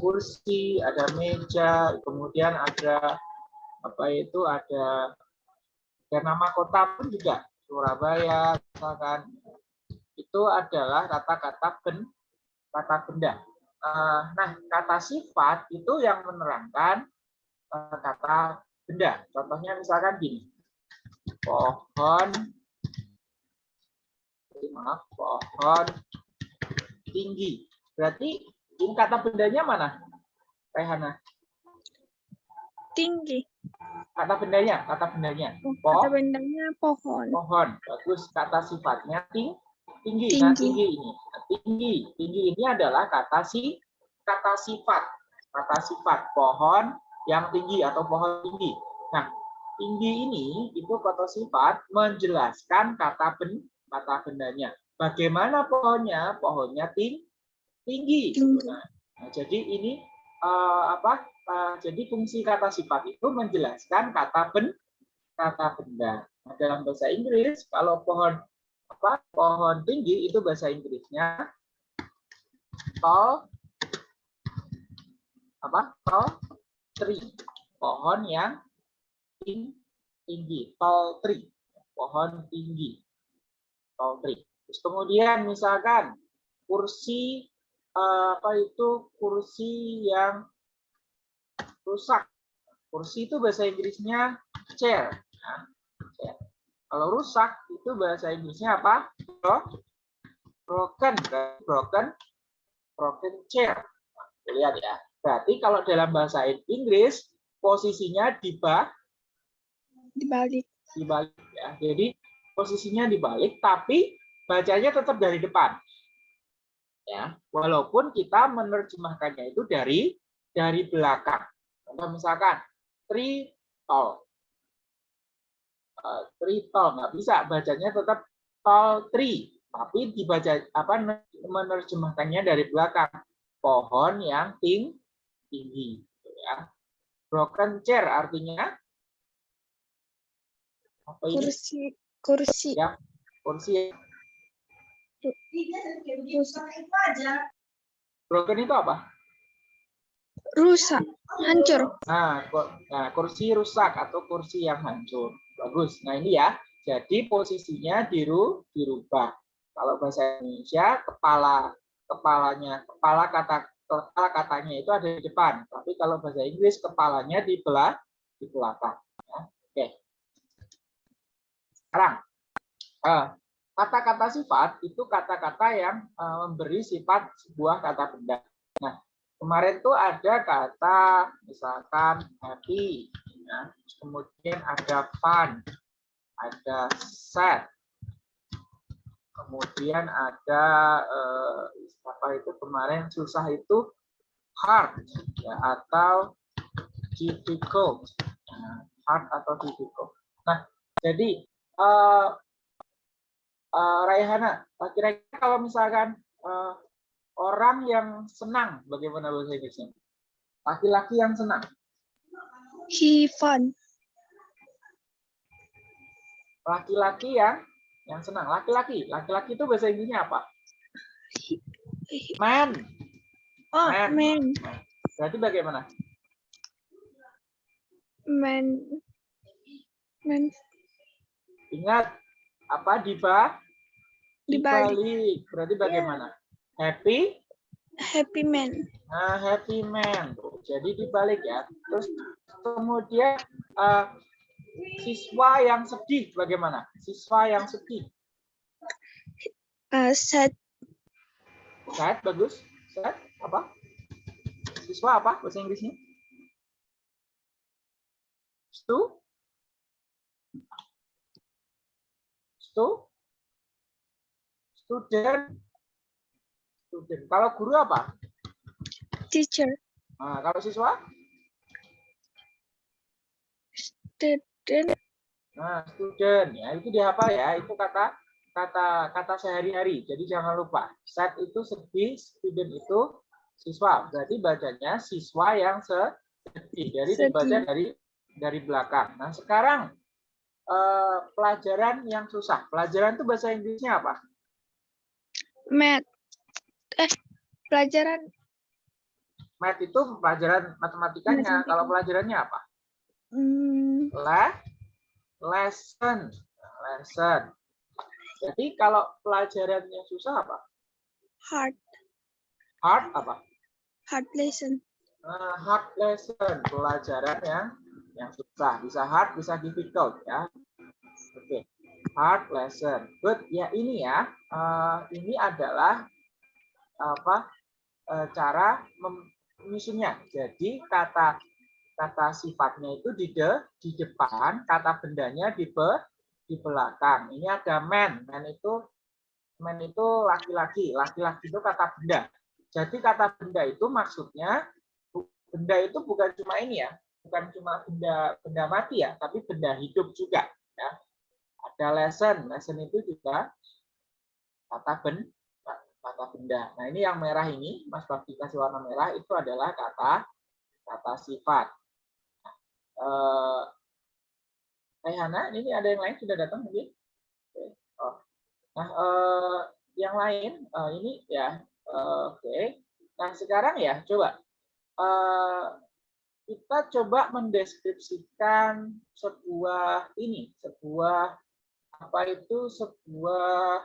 kursi, ada meja, kemudian ada apa itu ada dan nama kota pun juga Surabaya misalkan itu adalah kata-kata ben kata benda. Eh, nah kata sifat itu yang menerangkan eh, kata benda. Contohnya misalkan gini, pohon, maaf pohon tinggi. Berarti kata bendanya mana, Rehana? Tinggi. Kata bendanya, kata bendanya. Kata bendanya pohon. Pohon. Bagus. Kata sifatnya ting tinggi. Nah, Tinggi. tinggi ini. Nah, tinggi. Tinggi ini adalah kata si kata sifat. Kata sifat pohon yang tinggi atau pohon tinggi. Nah, tinggi ini itu kata sifat menjelaskan kata ben kata bendanya. Bagaimana pohonnya? Pohonnya ting tinggi. Tinggi. Nah, jadi ini eh, apa? eh, jadi fungsi kata sifat itu menjelaskan kata ben kata benda. Nah, dalam bahasa Inggris kalau pohon apa? Pohon tinggi itu bahasa Inggrisnya tall apa? Tall tree. Pohon yang ting- tinggi, tall tree. Pohon tinggi. Tall tree. Terus kemudian misalkan kursi apa itu kursi yang rusak. Kursi itu bahasa Inggrisnya chair. Nah, chair. Kalau rusak itu bahasa Inggrisnya apa? Bro- Broken, broken, broken chair. Nah, lihat ya. Berarti kalau dalam bahasa Inggris posisinya di bawah Dibalik. dibalik ya. Jadi posisinya dibalik tapi bacanya tetap dari depan. Ya, walaupun kita menerjemahkannya itu dari dari belakang. Contoh misalkan tree tall. Eh, tree tall nggak bisa bacanya tetap tall tree, tapi dibaca apa menerjemahkannya dari belakang. Pohon yang ting tinggi gitu ya. Broken chair artinya apa ini? Kursi. Kursi. Ya, kursi broken itu apa? Rusak. Hancur. Nah, ko- nah, kursi rusak atau kursi yang hancur. Bagus. Nah, ini ya. Jadi posisinya diru dirubah. Kalau bahasa Indonesia kepala kepalanya kepala kata kepala katanya itu ada di depan. Tapi kalau bahasa Inggris kepalanya di belah di belakang. Ya. Oke. Sekarang eh, kata-kata sifat itu kata-kata yang eh, memberi sifat sebuah kata benda. Nah, kemarin tuh ada kata misalkan happy, ya. Kemudian ada fun, ada sad, kemudian ada eh, apa itu kemarin susah itu hard ya, atau difficult, Nah, hard atau difficult. Nah, jadi eh, eh, Raihana, kira-kira kalau misalkan eh, orang yang senang, bagaimana bahasa Inggrisnya? Laki-laki yang senang. He fun. Laki-laki yang yang senang. Laki-laki, laki-laki itu bahasa Inggrisnya apa? Man. Oh, Man. man. Berarti bagaimana? Man. Man. Ingat apa di ba? Dibalik. Dibalik. Berarti bagaimana? Happy? Happy man. Nah, happy man. Jadi dibalik ya. Terus kemudian eh, siswa yang sedih bagaimana? Siswa yang sedih. Uh, sad. Sad bagus. Sad apa? Siswa apa bahasa Inggrisnya? Stu? Stu? Student. Student. Kalau guru apa? Teacher. Nah, kalau siswa? Student. Nah, student ya itu dihafal ya. Itu kata kata kata sehari-hari. Jadi jangan lupa. Sad itu sedih, student itu siswa. Berarti bacanya siswa yang sedih. Jadi dibaca Sedih. dari dari belakang. Nah, sekarang eh, pelajaran yang susah. Pelajaran itu bahasa Inggrisnya apa? Math. Eh, pelajaran Math itu pelajaran matematikanya. Matematika. Kalau pelajarannya apa? Hmm, Le lesson. Lesson. Jadi kalau pelajarannya susah apa? hard, Hard apa? hard lesson. Nah, hard lesson. Pelajaran yang yang susah. Bisa hard, bisa difficult ya. Oke. Hard lesson. Good. Ya ini ya. eh, ini adalah apa? eh, cara menyusunnya. Jadi kata kata sifatnya itu di de, di depan, kata bendanya di be, di belakang. Ini ada man. Man itu man itu laki-laki. Laki-laki itu kata benda. Jadi kata benda itu maksudnya benda itu bukan cuma ini ya, bukan cuma benda benda mati ya, tapi benda hidup juga. Ada lesson, lesson itu juga kata ben kata benda. Nah, ini yang merah ini, Mas Bakti kasih warna merah itu adalah kata kata sifat. Eh Rehana, ini ada yang lain sudah datang mungkin? Oh. Nah, eh, yang lain eh, ini ya, eh, oke. Nah, sekarang ya, coba eh, kita coba mendeskripsikan sebuah ini, sebuah apa itu sebuah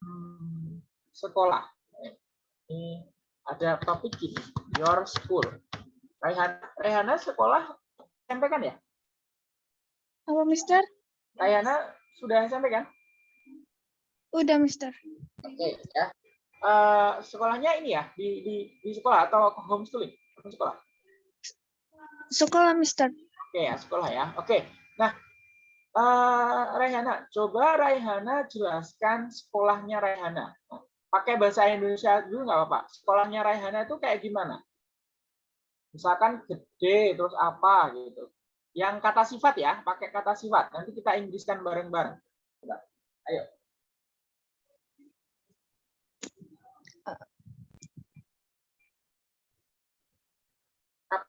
hmm, sekolah. Ini ada topik ini, your school. Rehana, Rehana sekolah SMP kan ya? Apa, Mister? Rehana sudah SMP kan? Udah, Mister. Oke ya. Eh, sekolahnya ini ya di, di di sekolah atau homeschooling? Sekolah. Sekolah, Mister. Oke ya sekolah ya. Oke. Nah, eh Raihana, coba Raihana jelaskan sekolahnya Raihana. Pakai bahasa Indonesia dulu nggak apa-apa. Sekolahnya Raihana itu kayak gimana? Misalkan gede terus apa gitu. Yang kata sifat ya, pakai kata sifat. Nanti kita Inggriskan bareng-bareng. Ayo.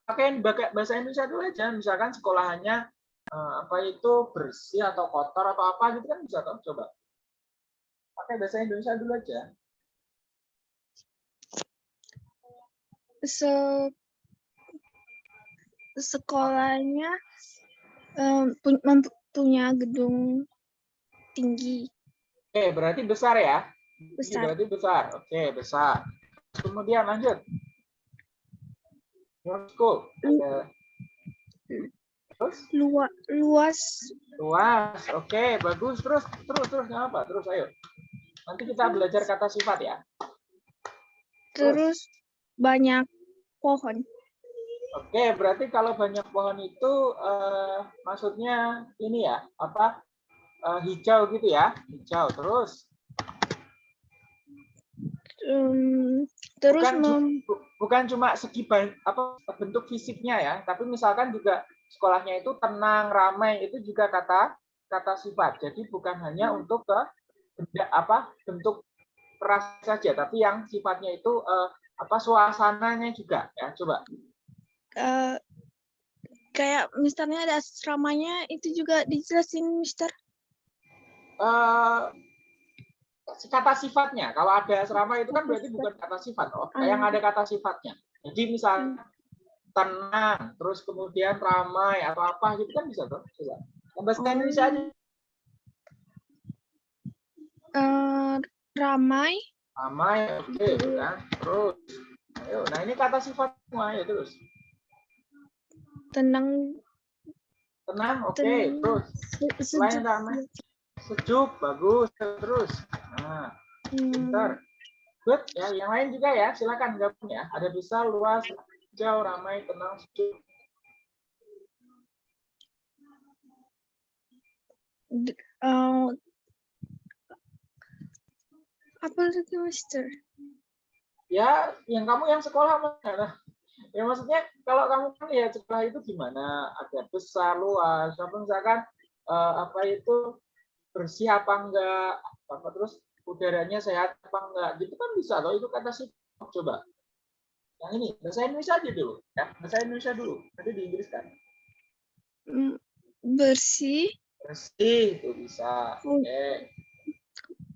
pakai bahasa Indonesia dulu aja misalkan sekolahannya eh, apa itu bersih atau kotor atau apa gitu kan bisa toh coba. Pakai bahasa Indonesia dulu aja. Se sekolahnya mem- punya gedung tinggi. Oke berarti besar ya? Ini besar. berarti besar. Oke besar. Kemudian lanjut. Your school Ada- terus? Luas luas. Luas oke bagus. Terus terus terus apa terus ayo. Nanti kita belajar kata sifat ya. Terus banyak pohon. Oke, berarti kalau banyak pohon itu eh, maksudnya ini ya, apa eh, hijau gitu ya, hijau terus. Em, terus Bukan, mem, bukan cuma segi apa bentuk fisiknya ya, tapi misalkan juga sekolahnya itu tenang, ramai itu juga kata kata sifat. Jadi bukan hanya untuk ke benda apa bentuk peras saja, tapi yang sifatnya itu eh, apa suasananya juga ya. Coba. eh, kayak misalnya ada asramanya itu juga dijelasin Mister eh kata sifatnya. Kalau ada asrama itu kan berarti bukan kata sifat, oh. Yang ada kata sifatnya. Jadi misalnya tenang, terus kemudian ramai atau apa gitu kan bisa tuh. Coba. Yang Bahasa Indonesia aja. Eh, ramai Ramai, oke, kan. Terus. Ayo, nah ini kata sifat semua ya terus. tenang Tenang, oke, Tenang. terus. se- Selain sejuk ramai, sejuk, bagus, terus. Nah, Hmm, Pintar. Good. Ya, yang lain juga ya. Silakan gabung ya. Ada besar, luas, hijau, ramai, tenang, sejuk. eh, apa lagi Mister Ya, yang kamu yang sekolah mana? Ya maksudnya kalau kamu kan ya sekolah itu gimana? Ada besar, luas, apa misalkan eh, apa itu bersih apa enggak? Apa terus udaranya sehat apa enggak? Gitu kan bisa loh itu kata sih. Coba. Yang ini bahasa Indonesia aja dulu ya. Bahasa Indonesia dulu. Nanti di Inggris kan. Hmm, bersih Bersih itu bisa. Hmm. Oke.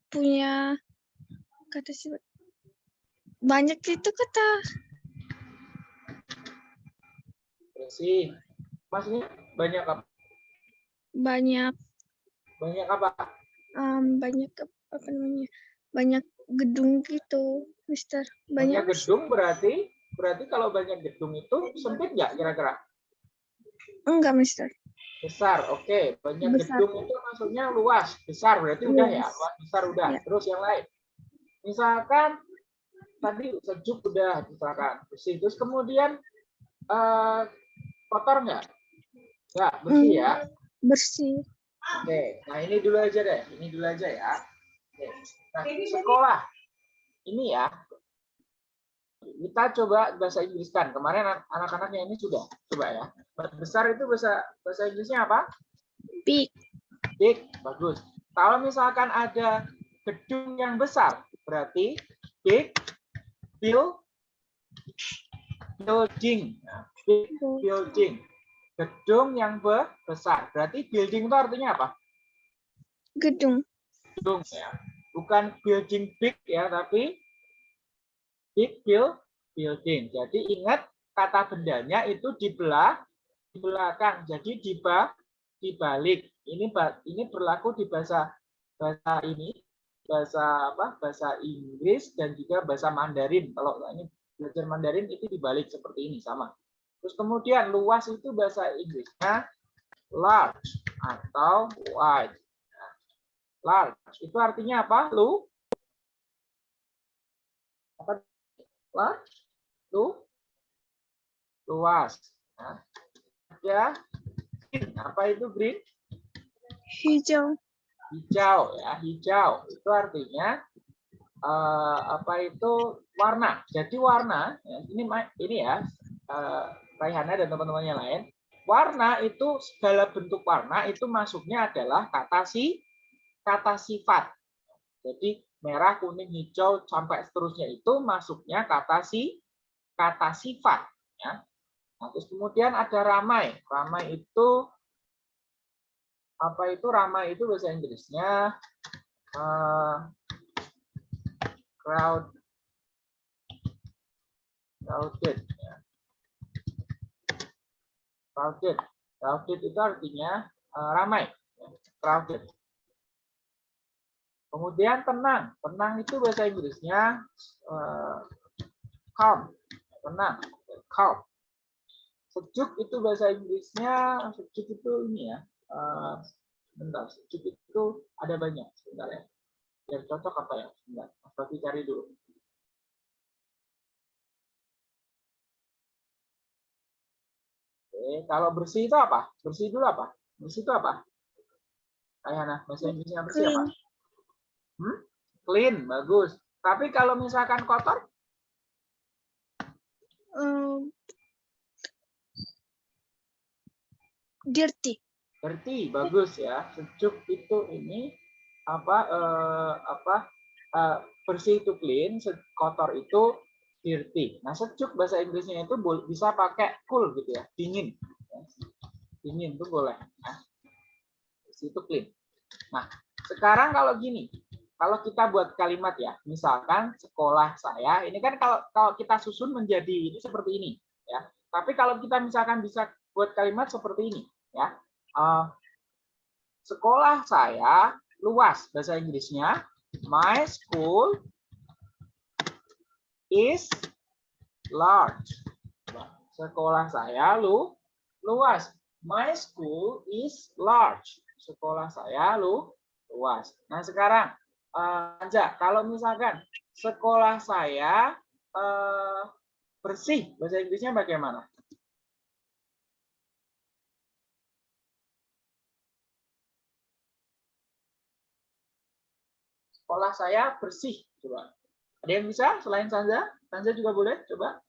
punya kata sifat banyak itu kata bersih. Maksudnya banyak apa? Banyak Banyak apa? em, banyak ap- apa namanya? Banyak gedung gitu, Mister. Banyak Banyak gedung berarti berarti kalau banyak gedung itu sempit nggak kira-kira? enggak, Mister. Besar, oke. Banyak Besar. gedung itu maksudnya luas, besar berarti udah ya. Besar udah. Ya. Terus yang lain. Misalkan tadi sejuk udah misalkan bersih. Terus kemudian eh, kotor nggak? Nggak, bersih ya. Bersih. Oke, nah ini dulu aja deh. Ini dulu aja ya. Oke. Nah, sekolah. Ini ya. Kita coba bahasa Inggris kan. Kemarin anak- anak-anaknya ini sudah. Coba ya. Besar itu bahasa bahasa Inggrisnya apa? Big. Big, bagus. Kalau misalkan ada gedung yang besar, berarti big build building. Nah, big building. Gedung yang be- besar. Berarti building itu artinya apa? Gedung. Gedung ya. Bukan building big ya, tapi big build building. Jadi ingat kata bendanya itu dibelah di belakang. Jadi di ba- dibalik. Ini ini berlaku di bahasa bahasa ini bahasa apa? Bahasa Inggris dan juga bahasa Mandarin. Kalau ini belajar Mandarin itu dibalik seperti ini sama. Terus kemudian luas itu bahasa Inggrisnya large atau wide. Nah, Large itu artinya apa? Lu apa? Lu? Luas. Nah, ya, apa itu green? Hijau. hijau ya hijau. Itu artinya eh, apa itu warna. Jadi warna ya, ini ini ya Raihana dan teman-teman yang lain. Warna itu segala bentuk warna itu masuknya adalah kata si kata sifat. Jadi merah kuning hijau sampai seterusnya itu masuknya kata si kata sifat ya. Nah, terus kemudian ada ramai. Ramai itu apa itu? Ramai itu bahasa Inggrisnya eh, crowd crowded ya. crowded. Crowded itu artinya eh, ramai ya. crowded kemudian tenang. Tenang itu bahasa Inggrisnya eh, calm. Tenang. Calm. Sejuk itu bahasa Inggrisnya sejuk itu ini ya eh, bentar. Sejuk itu ada banyak sebentar ya. Biar cocok apa ya? Sebentar. Mas Bafi cari dulu. Oke, kalau bersih itu apa? Bersih dulu apa? Bersih itu apa? Ayana, bahasa Inggrisnya bersih apa? Clean. Hmm? Clean, bagus. Tapi kalau misalkan kotor, Em, dirty. Dirty, bagus ya. Sejuk itu ini apa eh, apa eh, bersih itu clean, kotor itu dirty. Nah, sejuk bahasa Inggrisnya itu bisa pakai cool gitu ya, dingin. Dingin itu boleh. Bersih itu clean. Nah, sekarang kalau gini, kalau kita buat kalimat ya, misalkan sekolah saya, ini kan kalau kalau kita susun menjadi ini seperti ini ya. Tapi kalau kita misalkan bisa buat kalimat seperti ini ya. Eh, sekolah saya luas bahasa Inggrisnya. My school is large. Sekolah saya lu luas. My school is large. Sekolah saya lu luas. Nah sekarang Anja kalau misalkan sekolah saya eh, bersih bahasa Inggrisnya bagaimana? Sekolah saya bersih coba. Ada yang bisa selain Sanza? Sanza juga boleh coba.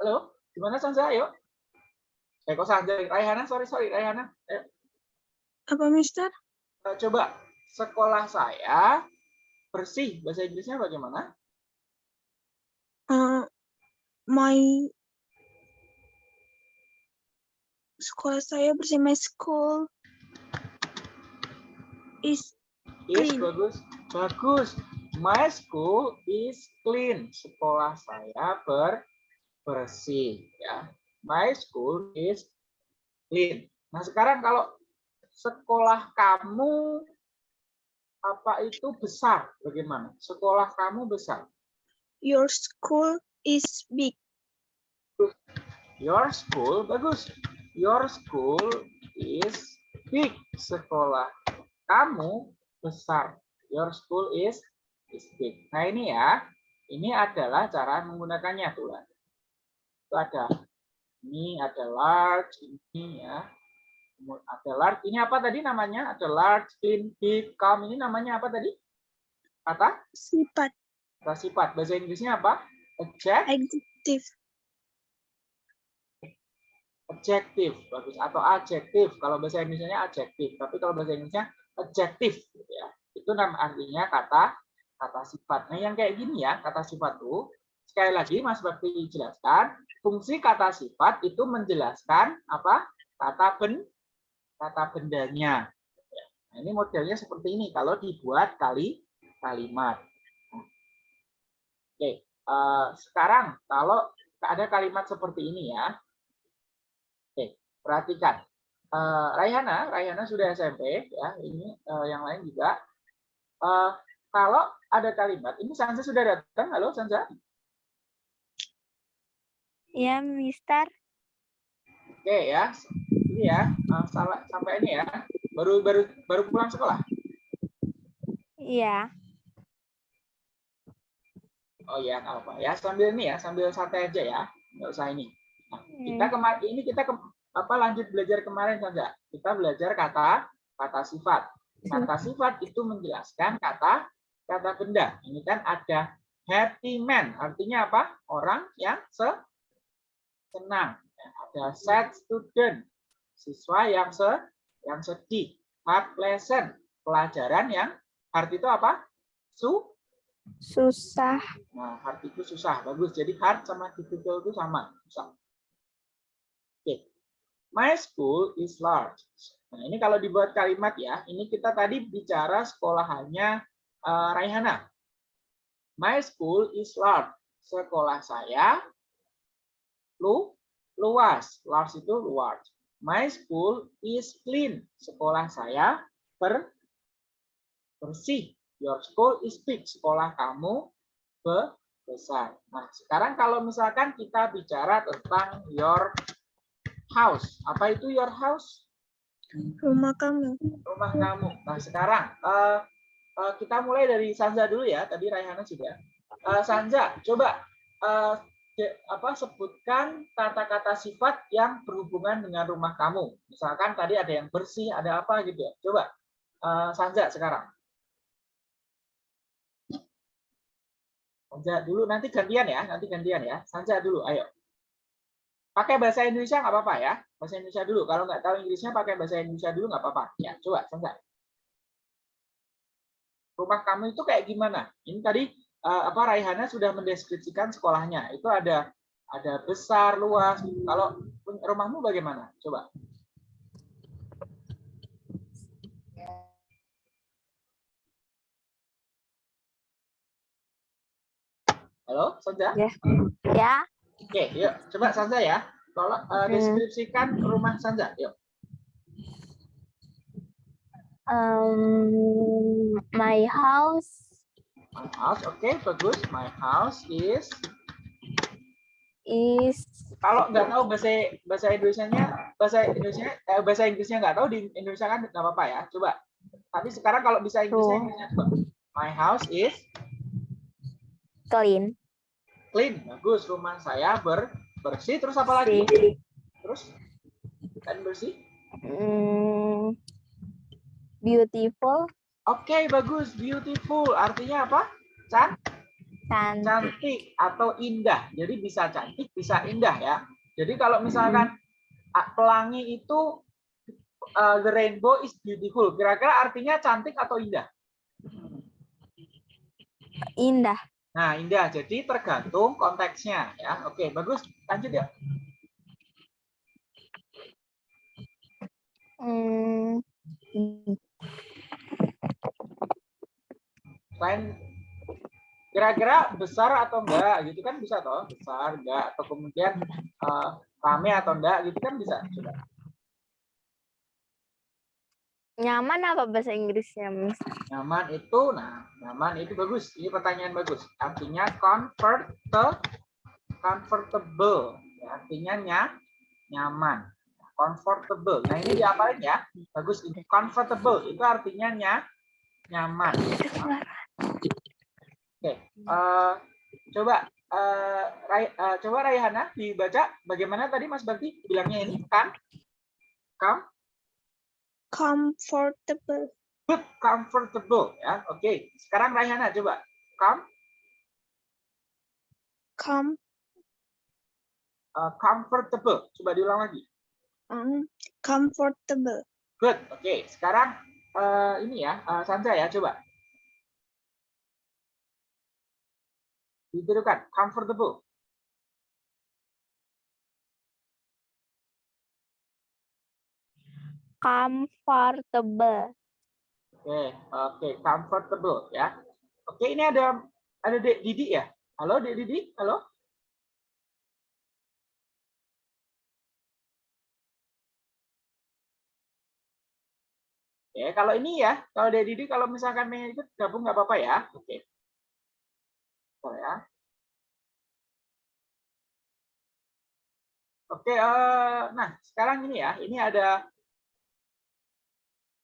Halo? Gimana Sanza? Ayo eh kok Sanza Raihana sorry sorry Raihana ayo Apa, Mister? Eh, coba sekolah saya bersih bahasa Inggrisnya bagaimana Eh, my sekolah saya bersih my school is Yes, Clean. bagus. Bagus. My school is clean. Sekolah saya ber bersih ya. My school is clean. Nah, sekarang kalau sekolah kamu apa itu besar bagaimana? Sekolah kamu besar. Your school is big. Your school bagus. Your school is big. Sekolah kamu besar. Your school is is big. Nah, ini ya. Ini adalah cara menggunakannya tuh. Itu ada ini ada large ini ya. Ada large. Ini apa tadi namanya? Ada large, clean, big, calm. Ini namanya apa tadi? Kata? Sifat. Kata sifat. Bahasa Inggrisnya apa? Adjective. Adjective. adjective bagus atau adjektif kalau bahasa Indonesia adjektif tapi kalau bahasa Inggrisnya adjektif gitu ya itu nama artinya kata kata sifat nah yang kayak gini ya kata sifat tuh sekali lagi Mas Bakti jelaskan fungsi kata sifat itu menjelaskan apa kata ben kata bendanya nah, ini modelnya seperti ini kalau dibuat kali kalimat oke uh, sekarang kalau ada kalimat seperti ini ya perhatikan. Uh, Raihana, Raihana sudah SMP ya. Ini uh, yang lain juga. Uh, kalau ada kalimat, ini Sansa sudah datang. Halo Sansa. Ya, Mister. Oke ya. Ini ya, uh, salah sampai ini ya. Baru baru baru pulang sekolah. Iya. Oh ya, apa ya? Sambil ini ya, sambil santai aja ya. Nggak usah ini. Nah, kita kemarin ini kita ke, apa lanjut belajar kemarin saja. Kita belajar kata kata sifat. Kata sifat itu menjelaskan kata kata benda. Ini kan ada happy man, artinya apa? Orang yang se senang. Ada sad student, siswa yang se yang sedih. Hard lesson, pelajaran yang hard itu apa? Su susah. Nah, hard itu susah. Bagus. Jadi hard sama difficult itu sama. Susah. My school is large. Nah, ini kalau dibuat kalimat ya, ini kita tadi bicara sekolahannya uh, Raihana. My school is large. Sekolah saya lu luas. Large itu large. My school is clean. Sekolah saya ber bersih. Your school is big. Sekolah kamu be besar. Nah, sekarang kalau misalkan kita bicara tentang your house. Apa itu your house? Rumah kamu. Rumah kamu. Nah sekarang uh, uh, kita mulai dari Sanza dulu ya. Tadi Raihana sudah. Uh, Sanza, coba uh, apa sebutkan kata-kata sifat yang berhubungan dengan rumah kamu. Misalkan tadi ada yang bersih, ada apa gitu ya. Coba uh, Sanza sekarang. Sanza dulu, nanti gantian ya, nanti gantian ya. Sanza dulu, ayo. Pakai bahasa Indonesia nggak apa-apa ya. Bahasa Indonesia dulu. Kalau nggak tahu Inggrisnya pakai bahasa Indonesia dulu nggak apa-apa. Ya, coba selesai. Rumah kamu itu kayak gimana? Ini tadi apa Raihana sudah mendeskripsikan sekolahnya. Itu ada ada besar, luas. Kalau rumahmu bagaimana? Coba. Halo, Sonja? Ya. Ya. Oke, yuk coba Sanza ya. Tolong uh, deskripsikan rumah Sanza, yuk. Um, my house. My house, oke, okay, bagus. My house is is kalau nggak tahu bahasa bahasa Indonesia-nya bahasa Indonesia eh, bahasa Inggrisnya nggak tahu di Indonesia kan nggak apa-apa ya coba. Tapi sekarang kalau bisa Inggrisnya, Inggrisnya coba. My house is clean. clean. Bagus rumah saya ber bersih. Terus apa lagi? Terus? Kan bersih? Mm, beautiful oke okay, bagus beautiful artinya apa Can? cantik cantik atau indah jadi bisa cantik bisa indah ya jadi kalau misalkan hmm. pelangi itu uh, the rainbow is beautiful kira-kira artinya cantik atau indah indah Nah, indah. Jadi tergantung konteksnya ya. Oke, bagus. Lanjut ya. Hmm. Selain kira-kira besar atau enggak gitu kan bisa toh besar enggak atau kemudian eh, rame atau enggak gitu kan bisa coba. Nyaman apa bahasa Inggrisnya, Miss? nyaman itu nah nyaman itu bagus. Ini pertanyaan bagus. Artinya comfortable comfortable. Ya, artinya nya, nyaman. Comfortable. Nah ini diapalin ya? Bagus. Ini comfortable itu artinya nya, nyaman oke eh, coba eh, Rai, eh, coba Raihana dibaca bagaimana tadi Mas Bakti bilangnya ini kan kam Comfortable. good comfortable ya oke sekarang Raihana coba come Com, eh, comfortable coba diulang lagi um, comfortable. Good. Oke, sekarang eh, ini ya, eh, Sandra ya, coba. Ditirukan, comfortable. Comfortable. Oke, oke, comfortable ya. Oke, ini ada ada Dek Didi ya. Halo Dek Didi, halo. Oke, kalau ini ya, kalau Dek Didi kalau misalkan pengen ikut gabung nggak apa-apa ya. Oke. Bentar ya. Oke, eh, nah sekarang ini ya, ini ada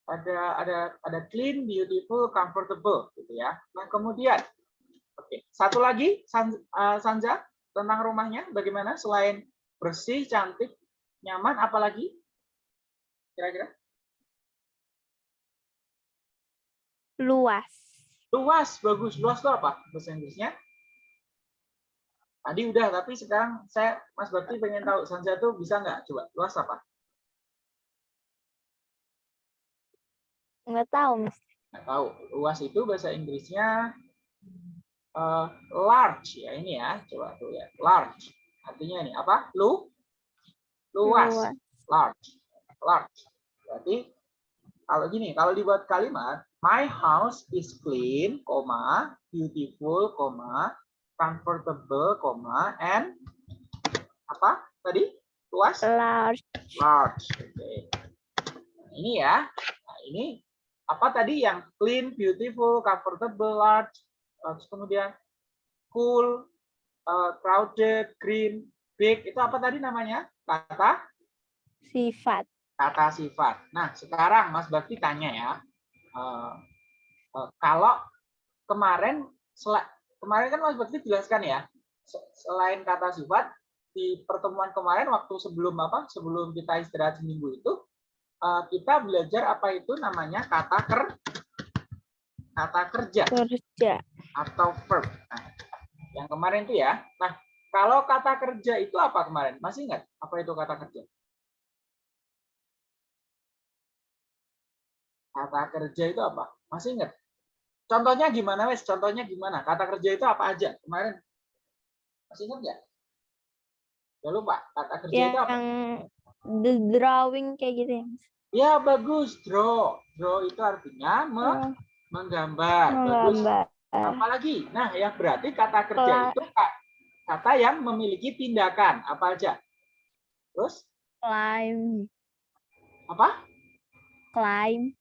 ada ada ada clean, beautiful, comfortable gitu ya. Nah, kemudian oke, satu lagi San, eh, Sanja tentang rumahnya bagaimana selain bersih, cantik, nyaman apalagi? Kira-kira? Luas. Luas, bagus. Luas itu apa bahasa Inggrisnya? Tadi udah, tapi sekarang saya Mas Bakti pengen tahu Sanja tuh bisa nggak? Coba, luas apa? Nggak tahu, Miss. Nggak tahu. Luas itu bahasa Inggrisnya eh, large ya ini ya. Coba tuh ya. Large. Artinya ini apa? Lu luas. Luas. Large. Large. Berarti kalau gini, kalau dibuat kalimat my house is clean, beautiful, comfortable, koma, and apa tadi? Luas? Large. large. Oke. Nah, ini ya. Nah, ini apa tadi yang clean, beautiful, comfortable, large, terus kemudian cool, uh, crowded, green, big. Itu apa tadi namanya? Kata Sifat. kata sifat. Nah, sekarang Mas Bakti tanya ya. eh, eh, kalau kemarin kemarin kan Mas Bakti jelaskan ya. se- Selain kata sifat di pertemuan kemarin waktu sebelum apa? Sebelum kita istirahat seminggu itu eh, kita belajar apa itu namanya kata ker kata kerja Kerja. atau verb. Nah, yang kemarin itu ya. Nah, kalau kata kerja itu apa kemarin? Masih ingat apa itu kata kerja? Kata kerja itu apa? Masih ingat? Contohnya gimana, wes? Contohnya gimana? Kata kerja itu apa aja kemarin? Masih ingat nggak? Ya lupa. Kata kerja itu apa? Yang the drawing kayak gitu ya. Ya bagus, draw. Draw itu artinya me- Oh, menggambar. Bagus. Menggambar. Apalagi? Nah, yang berarti kata kerja Kela- itu ka- kata yang memiliki tindakan apa aja? Terus Climb. apa? Climb.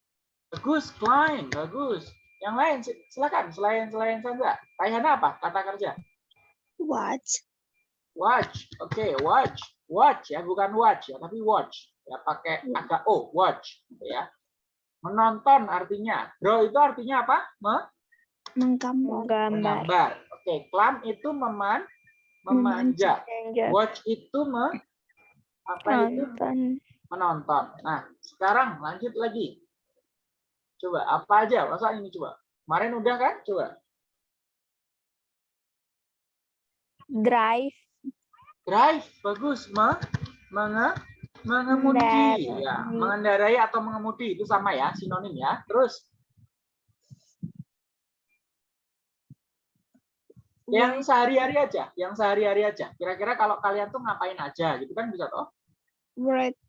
Bagus, climb, bagus. Yang lain si- silakan selain selain Sandra. Raihana apa? Kata kerja. Watch. Watch. Oke, watch. Watch ya, bukan watch ya, tapi watch. Ya pakai agak o, watch gitu ya. Menonton artinya. Draw itu artinya apa? Me- Menggambar. Menggambar. Oke, climb itu meman memanjat. Memanjat. Watch itu me apa itu? Nonton. menonton. Nah, sekarang lanjut lagi. Coba apa aja? Masa ini coba. Kemarin udah kan? Coba. Drive. Drive, bagus. Me, menge, mengemudi. Ya, mengendarai atau mengemudi itu sama ya, sinonim ya. Terus yang sehari-hari aja, yang sehari-hari aja. Kira-kira kalau kalian tuh ngapain aja gitu kan bisa toh? Right.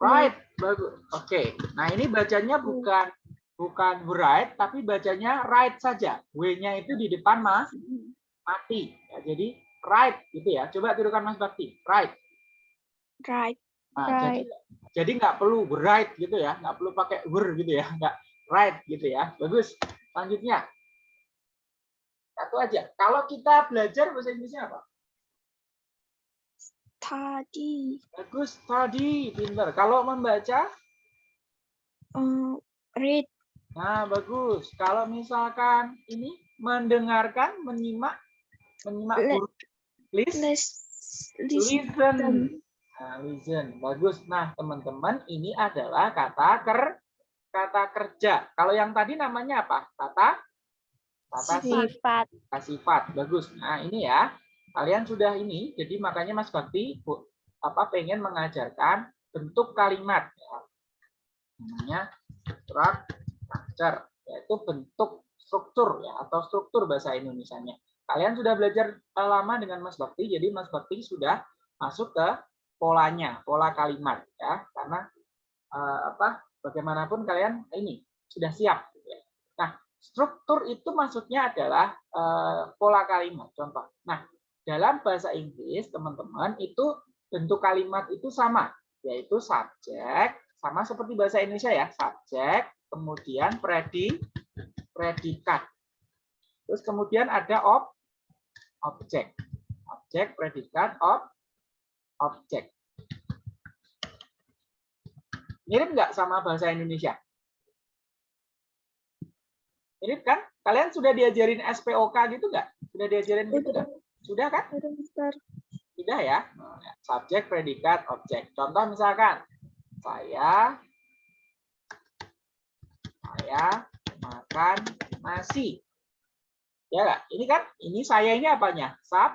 Right, bagus. Oke. Nah, ini bacanya bukan bukan write tapi bacanya write saja. W-nya itu di depan Mas mati. Ya, jadi write gitu ya. Coba tirukan Mas Bakti. Write. Right. Nah, jadi jadi nggak perlu write gitu ya, nggak perlu pakai wer gitu ya, nggak write gitu ya. Bagus. Selanjutnya. Satu aja. Kalau kita belajar bahasa Inggrisnya apa? Tadi. Bagus, tadi pinter. Kalau membaca, eh, read. Nah bagus. Kalau misalkan ini mendengarkan, menyimak, menyimak Le- guru, listen. listen. Nah, listen, bagus. Nah, teman-teman, ini adalah kata ker, kata kerja. Kalau yang tadi namanya apa? Kata, kata sifat. Sifat. Kata sifat. Bagus. Nah, ini ya. Kalian sudah ini, jadi makanya Mas Bakti Bu, apa pengen mengajarkan bentuk kalimat ya. Namanya structure, yaitu bentuk struktur ya atau struktur bahasa Indonesianya. Kalian sudah belajar eh, lama dengan Mas Bakti, jadi Mas Bakti sudah masuk ke polanya, pola kalimat ya. Karena eh, apa? Bagaimanapun kalian ini sudah siap gitu ya. Nah, struktur itu maksudnya adalah eh, pola kalimat. Contoh. Nah, dalam bahasa Inggris, teman-teman, itu bentuk kalimat itu sama, yaitu subjek, sama seperti bahasa Indonesia ya, subjek, kemudian predi, predikat. Terus kemudian ada ob, objek. Objek, predikat, ob, objek. Mirip nggak sama bahasa Indonesia? Mirip kan? Kalian sudah diajarin SPOK gitu nggak? Sudah diajarin gitu nggak? Sudah kan? Tidak ya? Subjek, predikat, objek. Contoh misalkan, saya saya makan nasi. Ya nggak? Ini kan, ini saya ini apanya? Sub,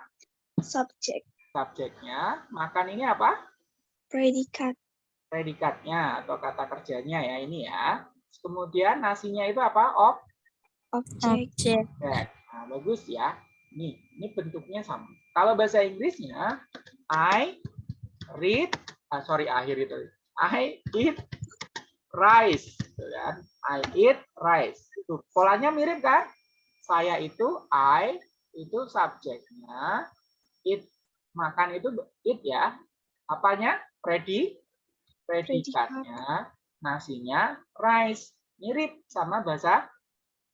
Subject. subjeknya. Makan ini apa? Predikat. Predikatnya atau kata kerjanya ya ini ya. Kemudian nasinya itu apa? Ob, Object. Objek. objek. Nah, bagus ya. Nih, ini bentuknya sama. Kalau bahasa Inggrisnya, I read, ah, sorry akhir itu. I eat rice, gitu kan? I eat rice. Tuh, polanya mirip kan? Saya itu I itu subjeknya, eat makan itu eat ya. Apanya? Predi, predikatnya, nasinya rice. Mirip sama bahasa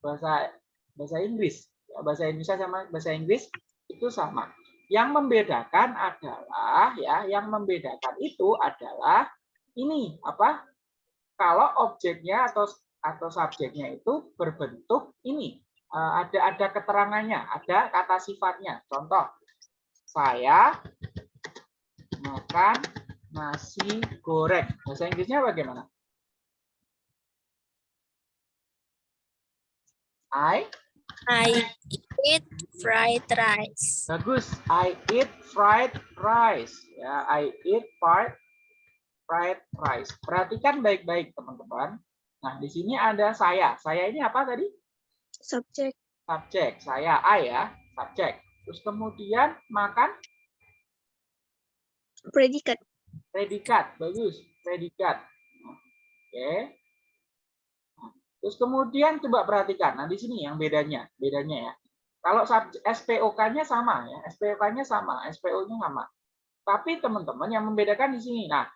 bahasa bahasa Inggris. Ya, Bahasa Indonesia sama bahasa Inggris itu sama. Yang membedakan adalah ya, yang membedakan itu adalah ini apa? Kalau objeknya atau atau subjeknya itu berbentuk ini eh, ada ada keterangannya, ada kata sifatnya. Contoh, saya makan nasi goreng. Bahasa Inggrisnya bagaimana? I I eat fried rice. Bagus. I eat fried rice. Ya, I eat fried fried rice. Perhatikan baik-baik, teman-teman. Nah, di sini ada saya. Saya ini apa tadi? Subject. Subjek. Saya I ya, subjek. Terus kemudian makan Predikat. predikat. Bagus, predikat. Oke. Terus kemudian coba perhatikan. Nah, di sini yang bedanya, bedanya ya. Kalau subjek- SPOK-nya sama ya, SPOK-nya sama, SPO-nya sama. Tapi teman-teman yang membedakan di sini. Nah,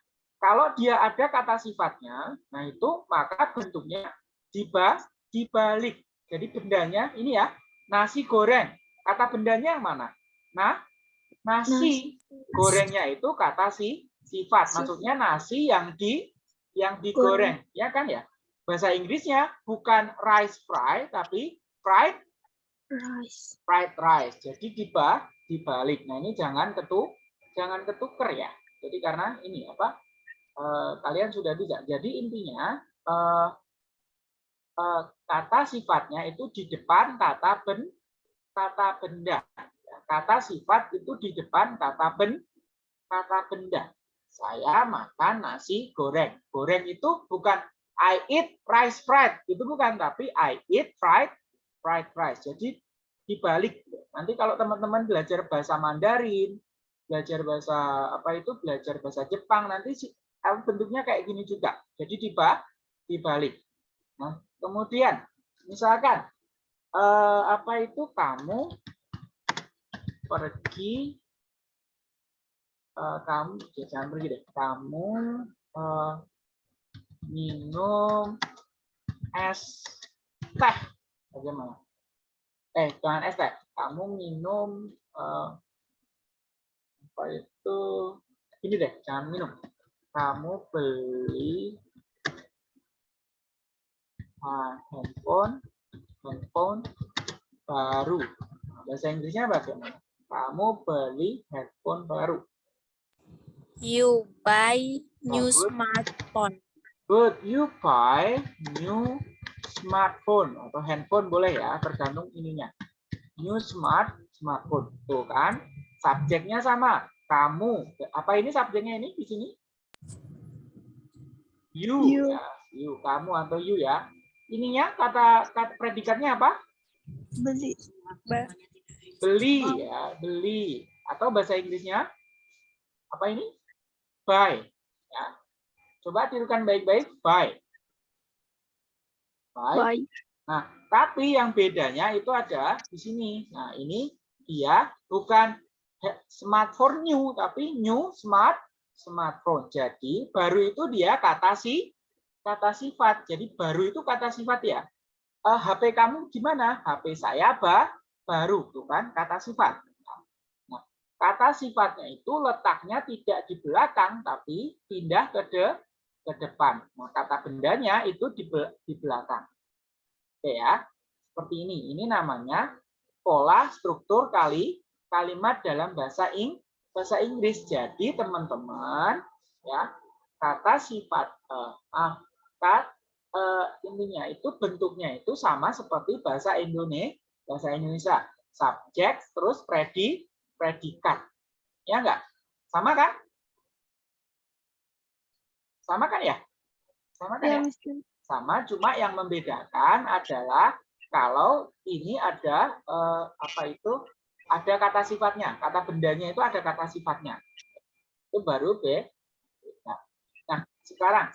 kalau dia ada kata sifatnya, nah itu maka bentuknya diba dibalik. Jadi bendanya ini ya, nasi goreng. Kata bendanya yang mana? Nah, nasi. Gorengnya itu kata si sifat. Maksudnya nasi yang di yang digoreng, ya kan ya? Bahasa Inggrisnya bukan rice fry tapi fried Rice. fried rice. Jadi diba dibalik. Nah, ini jangan ketu jangan ketuker ya. Jadi karena ini apa? Eh, kalian sudah bisa. Jadi intinya eh, eh, kata sifatnya itu di depan kata ben kata benda. Kata sifat itu di depan kata ben kata benda. Saya makan nasi goreng. Goreng itu bukan I eat rice fried, itu bukan tapi I eat fried fried rice. Jadi dibalik. Nanti kalau teman-teman belajar bahasa Mandarin, belajar bahasa apa itu, belajar bahasa Jepang, nanti bentuknya kayak gini juga. Jadi diba dibalik. Nah, Kemudian, misalkan eh, apa itu kamu pergi eh, kamu ya, jangan pergi deh. Kamu eh, minum es teh. Bagaimana? Eh, jangan es teh. Kamu minum eh, apa itu? Ini deh, jangan minum. Kamu beli ah, handphone handphone baru. Bahasa Inggrisnya bagaimana? Kamu beli handphone baru. You buy new good. smartphone. Good, you buy new smartphone atau handphone boleh ya, tergantung ininya. New smart smartphone, tuh kan? Subjeknya sama. Kamu, apa ini subjeknya ini di sini? You, You. ya, you, kamu atau you ya. Ininya kata, kata predikatnya apa? Beli. Beli ya, beli. Atau bahasa Inggrisnya apa ini? Buy. Ya. Coba tirukan baik-baik, buy. Buy. Baik. Nah, tapi yang bedanya itu ada di sini. Nah, ini dia bukan he- smartphone new, tapi new smart smartphone. Jadi baru itu dia kata si kata sifat. Jadi baru itu kata sifat ya. Eh, HP kamu gimana? HP saya ba baru, tuh kan kata sifat. Nah, kata sifatnya itu letaknya tidak di belakang, tapi pindah ke de ke depan. Nah, kata bendanya itu di, di belakang. Oke ya, seperti ini. Ini namanya pola struktur kali kalimat dalam bahasa Ing bahasa Inggris. Jadi teman-teman ya kata sifat eh, ah, kat, eh, intinya itu bentuknya itu sama seperti bahasa Indonesia bahasa Indonesia. Subjek terus predi predikat. Ya enggak sama kan? Sama kan ya? Sama kan Ya, ya? Sama cuma yang membedakan adalah kalau ini ada eh, apa itu ada kata sifatnya kata bendanya itu ada kata sifatnya. Itu baru B nah, nah sekarang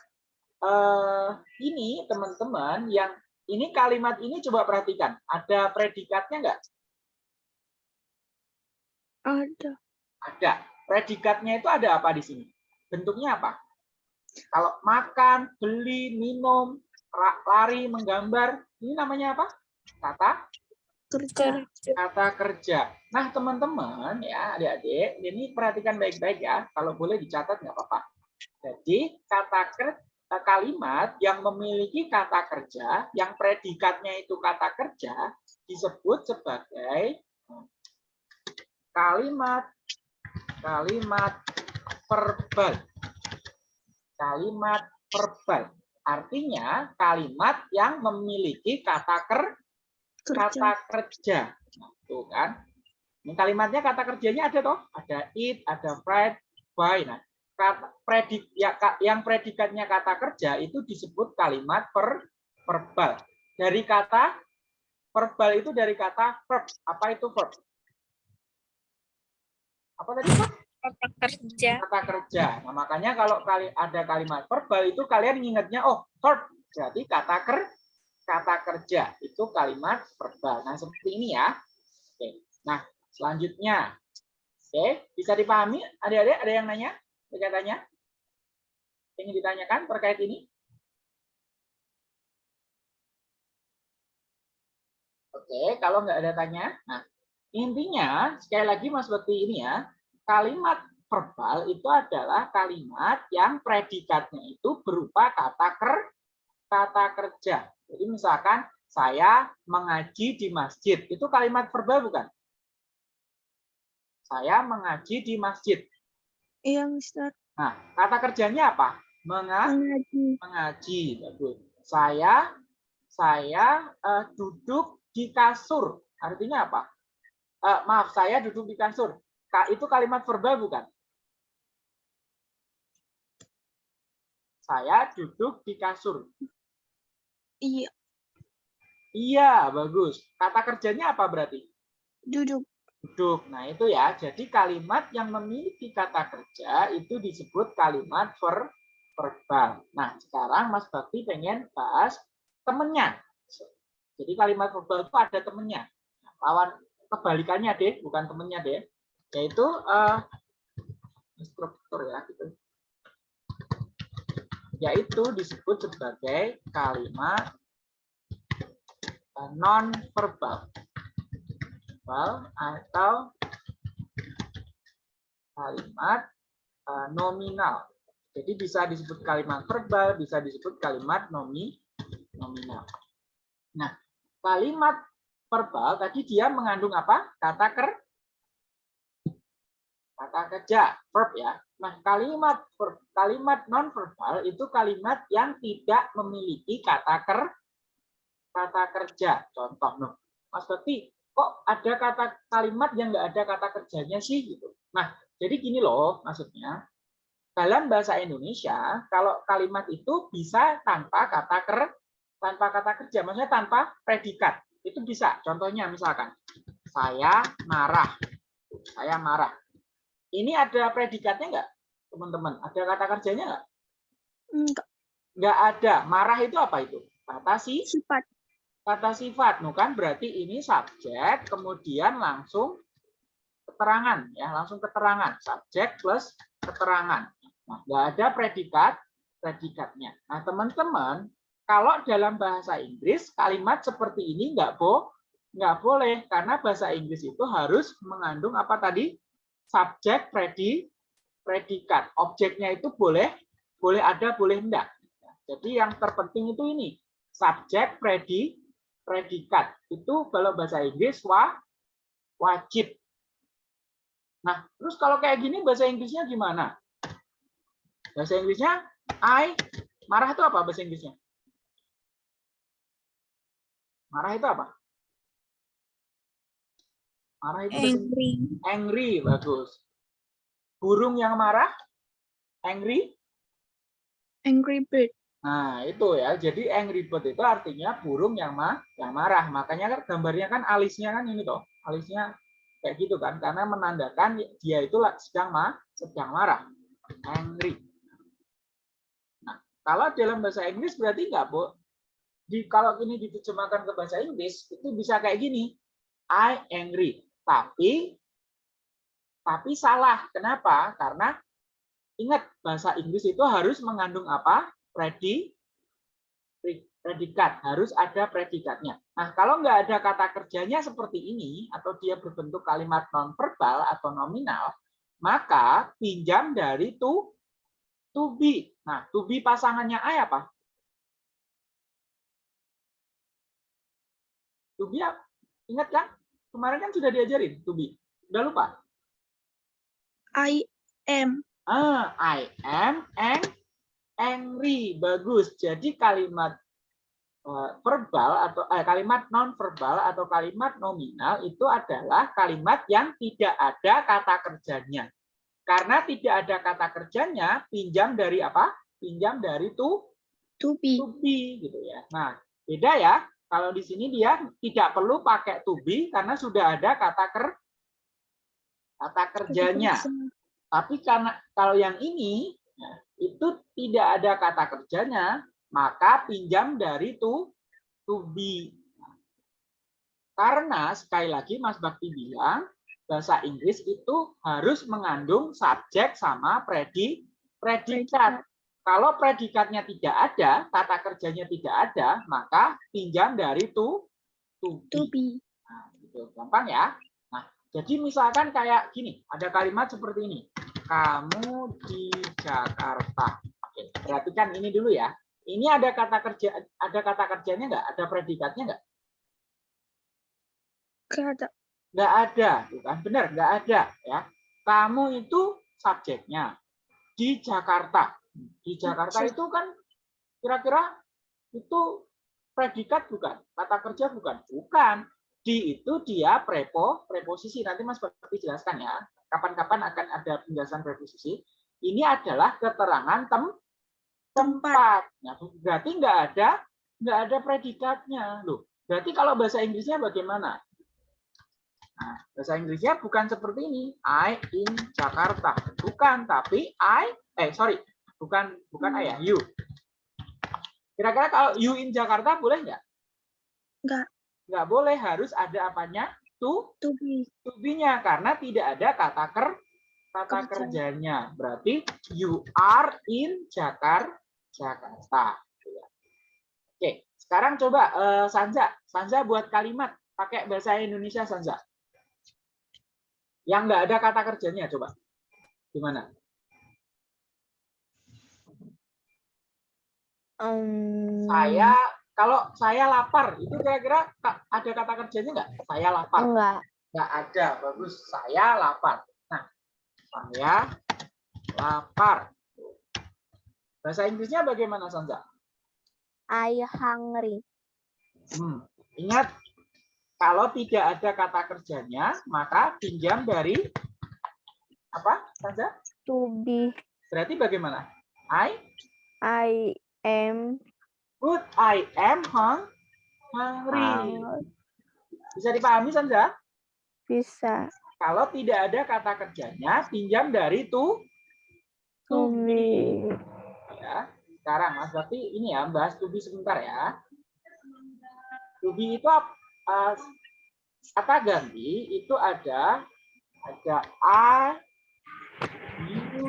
eh, ini teman-teman yang ini kalimat ini coba perhatikan. Ada predikatnya enggak Ada. ada. Predikatnya itu ada apa di sini? Bentuknya apa? Kalau makan beli minum lari menggambar ini namanya apa? Kata Kerja. Kerja. kata kerja. Nah, teman-teman ya, adik-adik, ini perhatikan baik-baik ya. Kalau boleh dicatat nggak apa-apa. Jadi, kata ker- eh, kalimat yang memiliki kata kerja, yang predikatnya itu kata kerja, disebut sebagai kalimat kalimat verbal. Kalimat verbal. Artinya kalimat yang memiliki kata ker Kerja. kata kerja. Tuh kan. Ini kalimatnya kata kerjanya ada toh? Ada it, ada fried, buy. Nah, kata predik ya yang predikatnya kata kerja itu disebut kalimat per verbal. Dari kata verbal itu dari kata verb. Apa itu verb? Apa tadi? Pak? Kata kerja. Kata kerja. Nah, makanya kalau kali ada kalimat verbal itu kalian ingatnya oh, verb. Jadi kata ker kata kerja itu kalimat verbal. Nah, seperti ini ya. Oke. Nah, selanjutnya. Oke, bisa dipahami? Adik-adik ada yang nanya? Ada tanya? Ingin ditanyakan terkait ini? Oke, kalau nggak ada tanya, nah intinya sekali lagi Mas seperti ini ya, kalimat verbal itu adalah kalimat yang predikatnya itu berupa kata ker kata kerja. Jadi misalkan saya mengaji di masjid, itu kalimat verbal bukan? Saya mengaji di masjid. Iya, Mister. Nah, kata kerjanya apa? Menga Mengaji. mengaji. Bagus. Saya saya eh, duduk di kasur. Artinya apa? Eh, maaf, saya duduk di kasur. Ka- Itu kalimat verbal bukan? Saya duduk di kasur. Iya. Iya, bagus. Kata kerjanya apa berarti? Duduk. Duduk. Nah, itu ya. Jadi kalimat yang memiliki kata kerja itu disebut kalimat ver verbal. Nah, sekarang Mas Bakti pengen bahas temennya. Jadi kalimat verbal itu ada temennya. Lawan kebalikannya deh, bukan temennya deh, yaitu uh, instruktur ya gitu. Yaitu disebut sebagai kalimat non verbal verbal atau kalimat uh, nominal. Jadi bisa disebut kalimat verbal, bisa disebut kalimat nomi nominal. Nah, kalimat verbal tadi dia mengandung apa? Kata ker kata kerja, verb ya. Nah, kalimat verb, kalimat non verbal itu kalimat yang tidak memiliki kata ker kata kerja. Contoh, no. Mas Bekti, kok ada kata kalimat yang nggak ada kata kerjanya sih gitu. Nah, jadi gini loh maksudnya. Dalam bahasa Indonesia, kalau kalimat itu bisa tanpa kata ker, tanpa kata kerja, maksudnya tanpa predikat. Itu bisa. Contohnya misalkan, saya marah. Saya marah. Ini ada predikatnya nggak, teman-teman? Ada kata kerjanya nggak? Enggak. Nggak ada. Marah itu apa itu? Kata si Sifat. kata sifat, no kan berarti ini subjek, kemudian langsung keterangan, ya langsung keterangan, subjek plus keterangan. Nah, nggak ada predikat, predikatnya. Nah, teman-teman, kalau dalam bahasa Inggris kalimat seperti ini nggak bo, nggak boleh karena bahasa Inggris itu harus mengandung apa tadi subjek, predi, predikat. Objeknya itu boleh, boleh ada, boleh enggak. Jadi yang terpenting itu ini subjek, predi, predikat. Itu kalau bahasa Inggris wa, wajib. Nah, terus kalau kayak gini bahasa Inggrisnya gimana? Bahasa Inggrisnya I marah itu apa bahasa Inggrisnya? Marah itu apa? Marah itu Angry. angry bagus. Burung yang marah angry Angry bird. Nah, itu ya. Jadi angry bird itu artinya burung yang ma yang marah. Makanya kan gambarnya kan alisnya kan ini toh. Alisnya kayak gitu kan karena menandakan dia itu sedang ma sedang marah. Angry. Nah, kalau dalam bahasa Inggris berarti enggak, Bu. Di kalau ini diterjemahkan ke bahasa Inggris itu bisa kayak gini. I angry. Tapi tapi salah. Kenapa? Karena ingat bahasa Inggris itu harus mengandung apa? Predi, predikat harus ada predikatnya. Nah, kalau nggak ada kata kerjanya seperti ini atau dia berbentuk kalimat nonverbal atau nominal, maka pinjam dari to to be. Nah, to be pasangannya I apa? To be? Ingat kan? Kemarin kan sudah diajarin to be. Udah lupa? I am. Ah, I am ang angry. Bagus. Jadi kalimat eh, verbal atau eh, kalimat non verbal atau kalimat nominal itu adalah kalimat yang tidak ada kata kerjanya. Karena tidak ada kata kerjanya, pinjam dari apa? Pinjam dari to To be. to be gitu ya. Nah, beda ya. Kalau di sini dia tidak perlu pakai to be karena sudah ada kata ker kata kerjanya. Tapi karena kalau yang ini itu tidak ada kata kerjanya, maka pinjam dari to to be. Karena sekali lagi Mas Bakti bilang bahasa Inggris itu harus mengandung subjek sama predi predikat. Kalau predikatnya tidak ada, kata kerjanya tidak ada, maka pinjam dari to to To be. be. Nah, gitu. Gampang ya. Nah, jadi misalkan kayak gini, ada kalimat seperti ini. Kamu di Jakarta. Oke, perhatikan ini dulu ya. Ini ada kata kerja, ada kata kerjanya nggak? Ada predikatnya nggak? Kata. Nggak ada, bukan benar, nggak ada ya. Kamu itu subjeknya di Jakarta. Di Jakarta itu kan kira-kira itu predikat bukan? Kata kerja bukan? Bukan. Di itu dia prepo, preposisi. Nanti Mas Bakti jelaskan ya. Kapan-kapan akan ada penjelasan preposisi. Ini adalah keterangan tem tempat. Nah, berarti nggak ada nggak ada predikatnya. Loh, berarti kalau bahasa Inggrisnya bagaimana? Nah, bahasa Inggrisnya bukan seperti ini. I in Jakarta. Bukan, tapi I eh sorry, bukan bukan I ya, you. Kira-kira kalau you in Jakarta boleh nggak? Nggak. Nggak boleh, harus ada apanya? To, To be. to be-nya karena tidak ada kata ker kata Kerja. kerjanya. Berarti you are in Jakar Jakarta. Oke, sekarang coba eh, Sanza, Sanza buat kalimat pakai bahasa Indonesia Sanza. Yang nggak ada kata kerjanya coba. Gimana? Em, Saya kalau saya lapar itu kira-kira ada kata kerjanya nggak? Saya lapar. enggak. Nggak ada. Bagus. Saya lapar. Nah, saya lapar. Bahasa Inggrisnya bagaimana Sanza? I hungry. Hmm. Ingat, kalau tidak ada kata kerjanya, maka pinjam dari apa, Sanza? To be. Berarti bagaimana? I I am good. I am hung, hungry. hungry. Bisa dipahami, Sanza? Bisa. Kalau tidak ada kata kerjanya, pinjam dari to. To be. Ya. Sekarang, Mas Bakti, ini ya, bahas to be sebentar ya. To be itu uh, kata ganti itu ada ada I, you,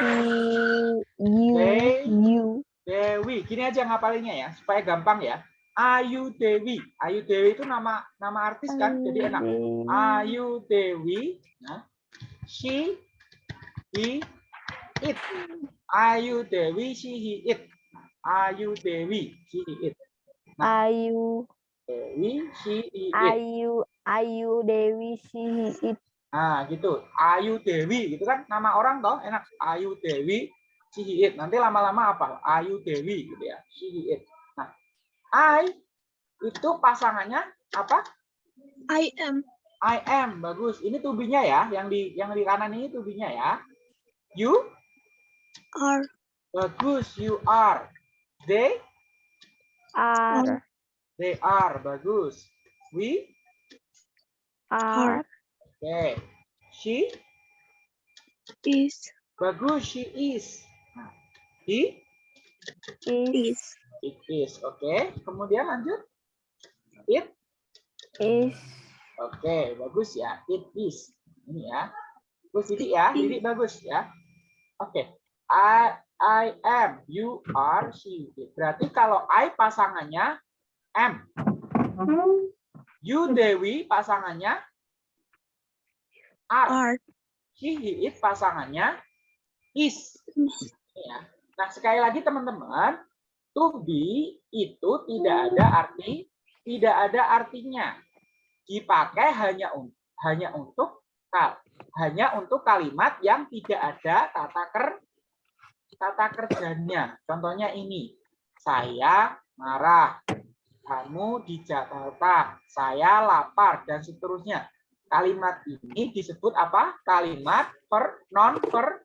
you, they, you. Dewi. Gini aja ngapalinnya ya, supaya gampang ya. Ayu Dewi. Ayu Dewi itu nama nama artis kan, jadi enak. Ayu Dewi. Nah, she, he, it. Ayu Dewi, she, he, it. Ayu Dewi, she, he, it. Ayu, Dewi, she, he, it. Ayu, Ayu Dewi si it. Nah, gitu. Ayu Dewi, gitu kan nama orang toh, enak. Ayu Dewi, she, he, it. Nanti lama-lama apa? Ayu Dewi, gitu ya. She, he, it. Nah, I itu pasangannya apa? I am. I am, bagus. Ini tubinya ya, yang di yang di kanan ini tubinya ya. You, Are. bagus. You are. They, Are, they are, bagus. We, are, oke. She, Is. bagus. She is. He, is, it is. Oke. Kemudian lanjut. It, is, oke, bagus ya. It is. Ini ya. Bagus Didi ya, Didi bagus ya. Oke. I I am, you are, she. Berarti kalau I pasangannya am. You Dewi pasangannya are. Are. She, he, it pasangannya is. Ya. Nah, sekali lagi teman-teman, to be itu tidak ada arti, tidak ada artinya. Dipakai hanya un- hanya untuk kal- hanya untuk kalimat yang tidak ada kata ker kata kerjanya. Contohnya ini. Saya marah. Kamu di Jakarta. Saya lapar dan seterusnya. Kalimat ini disebut apa? Kalimat per non per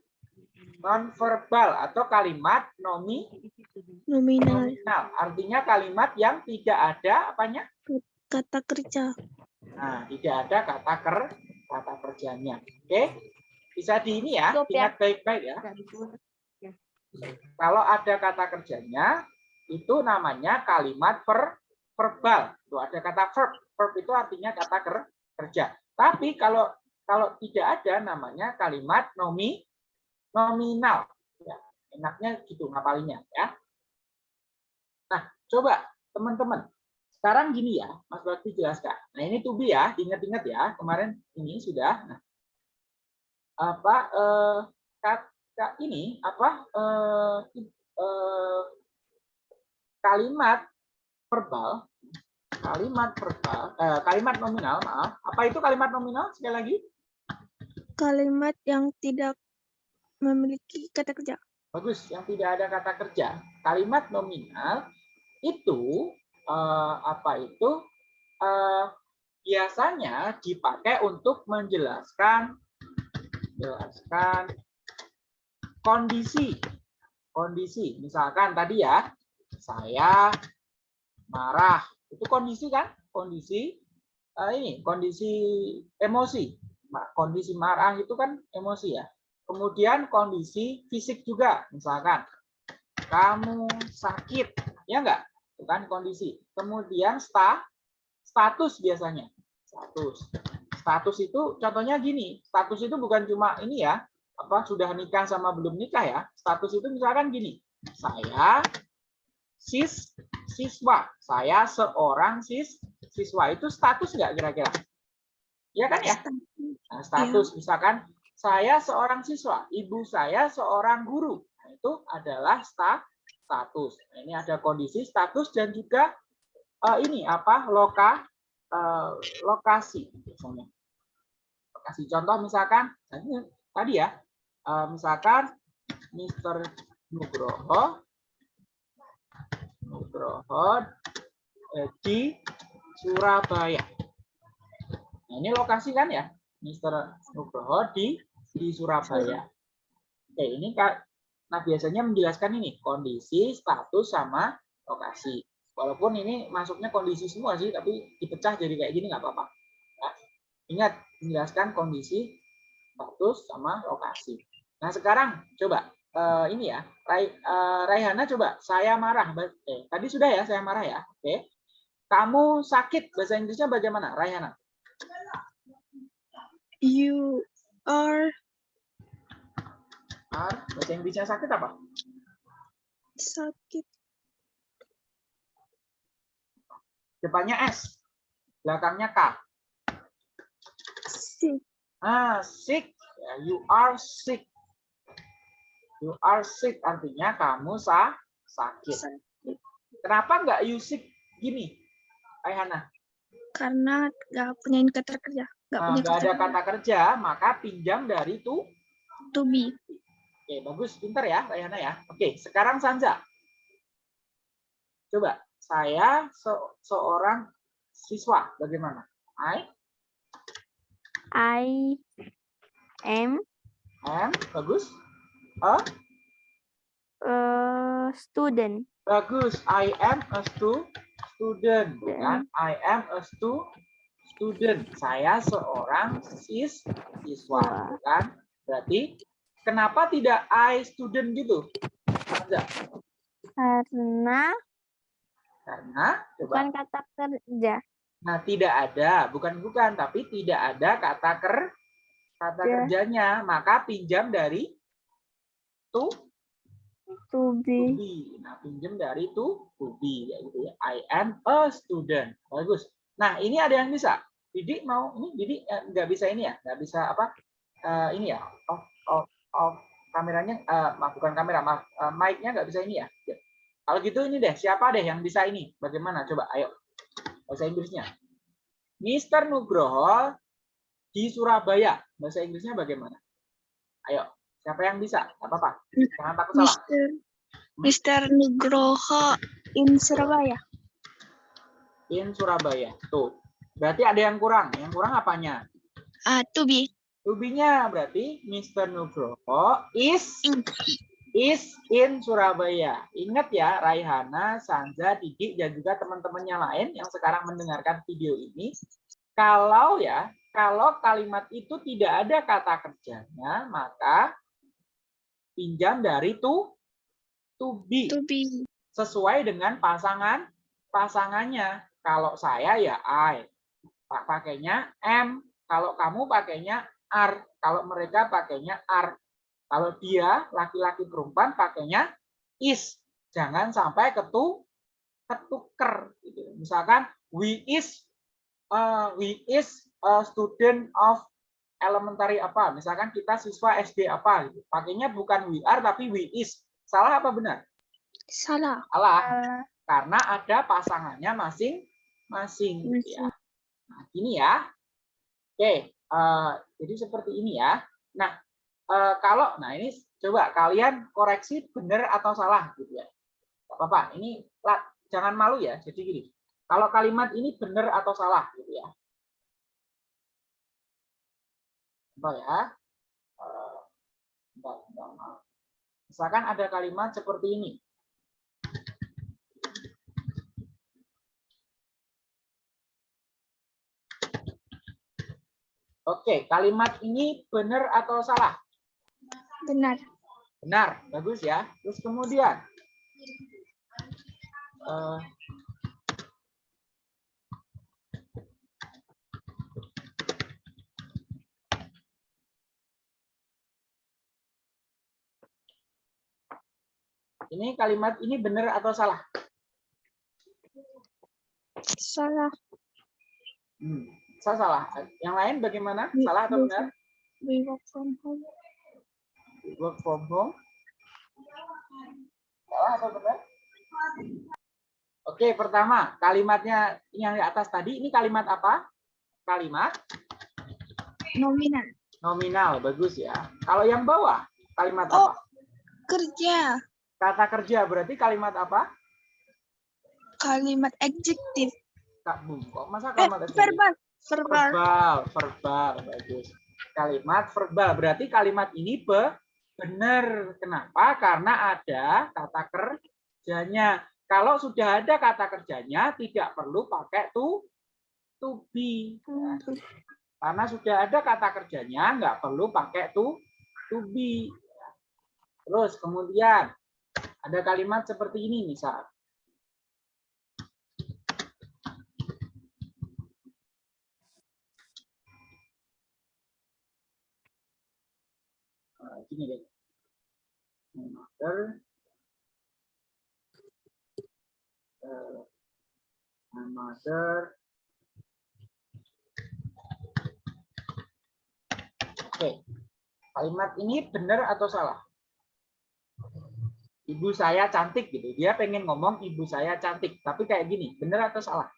non verbal atau kalimat nomi Nominal. nominal. Artinya kalimat yang tidak ada apanya? Kata kerja. Nah, tidak ada kata ker kata kerjanya. Oke? Bisa di ini ya, ya. ingat baik-baik ya. Kalau ada kata kerjanya, itu namanya kalimat per verbal. Tuh ada kata verb. Verb itu artinya kata ker kerja. Tapi kalau kalau tidak ada namanya kalimat nomi nominal. Ya, enaknya gitu ngapalinnya ya. Nah, coba teman-teman. Sekarang gini ya, Mas Bakti jelaskan. Nah, ini to be ya, ingat-ingat ya. Kemarin ini sudah. Nah, apa eh, kata ini apa eh, eh, kalimat verbal kalimat verbal eh, kalimat nominal maaf. Apa itu kalimat nominal? Sekali lagi. Kalimat yang tidak memiliki kata kerja. bagus yang tidak ada kata kerja. Kalimat nominal itu eh, apa itu? Eh, biasanya dipakai untuk menjelaskan jelaskan kondisi. Kondisi. Misalkan tadi ya saya marah itu kondisi kan kondisi eh, ini kondisi emosi kondisi marah itu kan emosi ya kemudian kondisi fisik juga misalkan kamu sakit. Ya enggak? Itu kan kondisi. Kemudian sta, status biasanya. Status. Status itu contohnya gini. Status itu bukan cuma ini ya. Apa sudah nikah sama belum nikah ya. Status itu misalkan gini. Saya sis siswa. Saya seorang sis siswa. Itu status enggak kira-kira? Ya kan ya? Nah, status misalkan saya seorang siswa, ibu saya seorang guru. Nah, itu adalah sta, status. Nah, ini ada kondisi status dan juga eh, ini apa? loka eh, lokasi misalnya. Lokasi contoh misalkan tadi ya. eh, misalkan Mr. Nugroho Nugroho di Surabaya. Nah, ini lokasi kan ya, Mr. Nugroho di di Surabaya. Oke, ini Kak. Nah, biasanya menjelaskan ini kondisi, status sama lokasi. Walaupun ini masuknya kondisi semua sih, tapi dipecah jadi kayak gini nggak apa-apa. Ya. Ingat, menjelaskan kondisi, status sama lokasi. Nah, sekarang coba eh, ini ya, Rai, eh, Raihana coba saya marah. Eh, tadi sudah ya saya marah ya. Oke. Kamu sakit bahasa Inggrisnya bagaimana, Raihana? You are R, bahasa Inggrisnya sakit apa? sakit. Depannya S, belakangnya K. Sick. Ah, sick. You are sick. You are sick artinya kamu sa sakit. sakit. Kenapa nggak you sick gini, Ayhana? Karena nggak punya kata kerja. Nggak Nah, punya nggak ada kata kata kerja, maka pinjam dari tu. to be. Oke, bagus, pinter ya, Ayhana ya. Oke, sekarang Sanja. Coba, saya se- seorang siswa, bagaimana? I I am am, bagus. A a student. Bagus. I am a stu student. Bukan? I am a stu student. Saya seorang sis siswa. Bukan? Berarti kenapa tidak I student gitu? Ada. Karena Karena coba. bukan kata kerja. Nah, tidak ada, bukan bukan, tapi tidak ada kata ker kata Ya. kerjanya, maka pinjam dari to To to be. be. Nah, pinjam dari to to be ya gitu ya. I am a student. Bagus. Nah, ini ada yang bisa. Didi mau ini Didi eh, nggak bisa ini ya, nggak bisa apa? eh, ini ya. Off off off kameranya eh, maaf bukan kamera, maaf eh, mic-nya nggak bisa ini ya. Ya. Kalau gitu ini deh, siapa deh yang bisa ini? Bagaimana? Coba ayo. Bahasa Inggrisnya. Mr. Nugroho di Surabaya. Bahasa Inggrisnya bagaimana? Ayo, siapa yang bisa? Nggak apa-apa. Jangan takut salah. Mister Mister Nugroho in Surabaya. in Surabaya. Tuh. Berarti ada yang kurang. Yang kurang apanya? Ah, to be. Tubinya berarti Mr. Nugroho is In. is in Surabaya. Ingat ya Raihana, Sanja, Didi dan juga teman-temannya lain yang sekarang mendengarkan video ini. Kalau ya, kalau kalimat itu tidak ada kata kerjanya, maka pinjam dari to to be To be. sesuai dengan pasangan pasangannya. Kalau saya ya I, Pak pakainya M. Kalau kamu pakainya R. Kalau mereka pakainya R. Kalau dia laki-laki perempuan pakainya is. Jangan sampai ketu ketuker. Gitu. Misalkan we is uh, we is a student of elementary apa. Misalkan kita siswa SD apa. Gitu. Pakainya bukan we are tapi we is. Salah apa benar? Salah. Salah Uh, karena ada pasangannya masing-masing ya. Nah, ini ya. Oke, eh, jadi seperti ini ya. Nah, eh, kalau nah ini coba kalian koreksi benar atau salah gitu ya. Gak apa-apa, ini lah, jangan malu ya. Jadi gini, kalau kalimat ini benar atau salah gitu ya. Contoh ya. Eh, bentar, bentar, maaf. Misalkan ada kalimat seperti ini. Oke, kalimat ini benar atau salah? Benar. Benar, bagus ya. Terus kemudian, eh, ini kalimat ini benar atau salah? Salah. Hmm, saya salah. Yang lain bagaimana? Salah atau benar? We work from home. Work from home. Salah atau benar? Oke, pertama kalimatnya yang di atas tadi ini kalimat apa? Kalimat Nominal. nominal, bagus ya. Kalau yang bawah kalimat Oh. apa? Kerja. Kata kerja berarti kalimat apa? Kalimat adjektif. Kak Bum, kok masa Eh, kalimat adjektif? verbal. Verbal. verbal, verbal, bagus. Kalimat verbal berarti kalimat ini be benar. Kenapa? Karena ada kata kerjanya. Kalau sudah ada kata kerjanya, tidak perlu pakai to to be. Ya. Karena sudah ada kata kerjanya, nggak perlu pakai to to be. Terus kemudian ada kalimat seperti ini misal. Nah, gini deh. My mother. Oke, kalimat ini benar atau salah? Ibu saya cantik gitu. Dia pengen ngomong ibu saya cantik, tapi kayak gini, benar atau salah?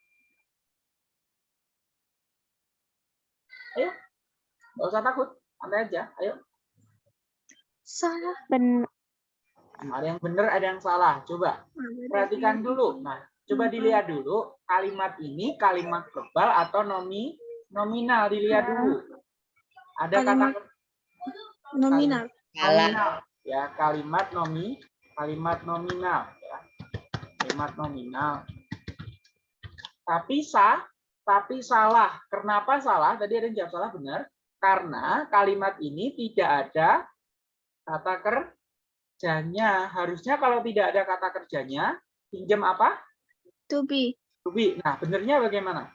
Ayo, nggak usah takut, santai aja. Ayo, Salah. Ben ada yang benar, ada yang salah. Coba perhatikan dulu. Nah, coba dilihat dulu kalimat ini kalimat verbal atau nomi nominal dilihat dulu. Ada kata Kalimat Nominal. nominal ya kalimat nomi kalimat nominal ya. kalimat nominal tapi sah tapi salah kenapa salah tadi ada yang jawab salah benar karena kalimat ini tidak ada kata kerjanya harusnya kalau tidak ada kata kerjanya pinjam apa To be. to be nah benernya bagaimana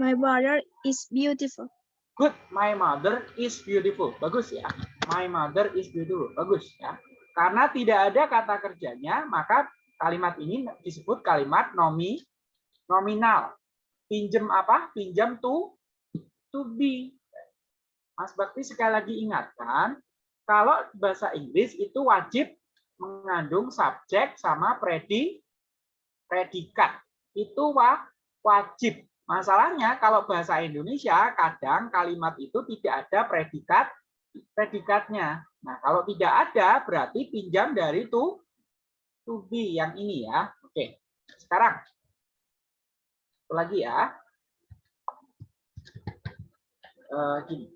My brother is beautiful. Good, my mother is beautiful. Bagus ya. My mother is beautiful. Bagus ya. Karena tidak ada kata kerjanya, maka kalimat ini disebut kalimat nomi nominal. Pinjam apa? Pinjam to to be. Mas Bakti sekali lagi ingatkan, kalau bahasa Inggris itu wajib mengandung subjek sama predi predikat. Itu wa, wajib. Masalahnya kalau bahasa Indonesia kadang kalimat itu tidak ada predikat predikatnya. Nah, kalau tidak ada berarti pinjam dari to to be yang ini ya. Oke. Sekarang satu lagi ya. Eh, gini.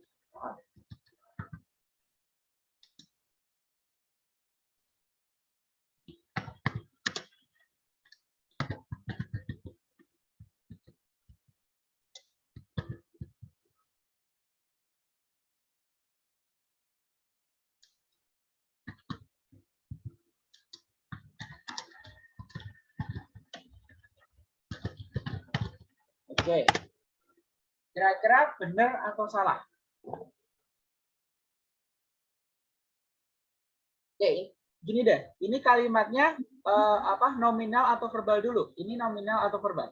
Oke. Kira-kira benar atau salah? Oke, gini deh. Ini kalimatnya eh, apa? Nominal atau verbal dulu? Ini nominal atau verbal?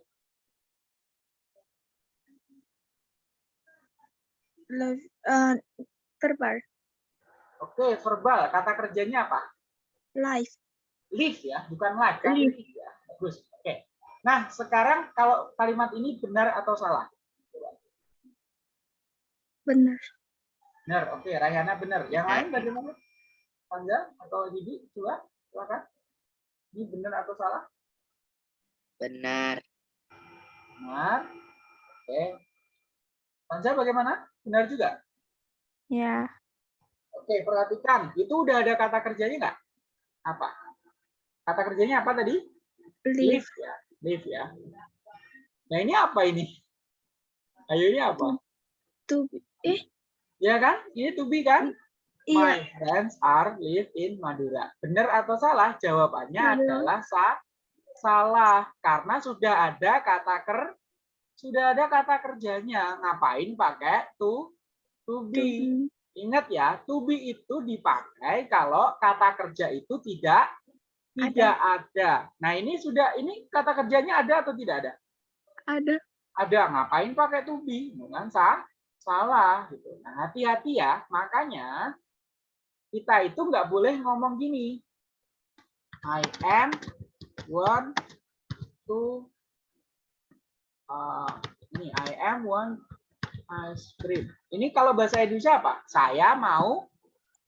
Love, uh, verbal. Oke, verbal. Kata kerjanya apa? Life. Live ya, bukan like. Kan? Live. Live ya. Bagus. Nah, sekarang kalau kalimat ini benar atau salah? Benar. Benar. Oke, Rayana benar. Yang lain bagaimana? Panja atau Didi? Coba, silakan. Ini benar atau salah? Benar. Benar. Oke. Panja bagaimana? Benar juga? ya Oke, perhatikan. Itu udah ada kata kerjanya nggak? Apa? Kata kerjanya apa tadi? Live. Live ya. Live ya. Nah, ini apa ini? Ayo ini apa? To be. Eh, Ya kan? Ini to be kan? My iya. friends are live in Madura. Benar atau salah? Jawabannya adalah sa salah karena sudah ada kata ker sudah ada kata kerjanya. Ngapain pakai to to be? Ingat ya, to be itu dipakai kalau kata kerja itu tidak tidak ada. Nah, ini sudah ini kata kerjanya ada atau tidak ada? Ada. Ada. Ngapain pakai to be? Bukan sah, salah gitu. Nah, hati-hati ya. Makanya kita itu nggak boleh ngomong gini. I am want to uh, ini I am want ice cream. Ini kalau bahasa Indonesia apa? Saya mau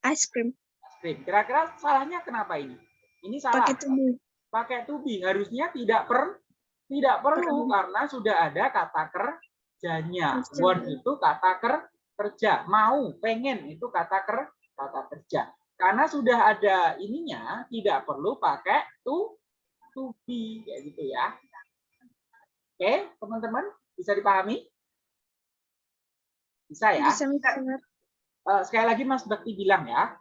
Ice cream. ice cream. Kira-kira salahnya kenapa ini? Ini salah. Pakai tubuh. Pakai to be. Harusnya tidak per tidak perlu Perlu. karena sudah ada kata kerjanya. Kerja. Want itu kata ker kerja. Mau, pengen itu kata ker kata kerja. Karena sudah ada ininya, tidak perlu pakai to to be kayak gitu ya. Oke, teman-teman bisa dipahami? Bisa ya? Bisa Mister. Eh, sekali lagi Mas Bekti bilang ya,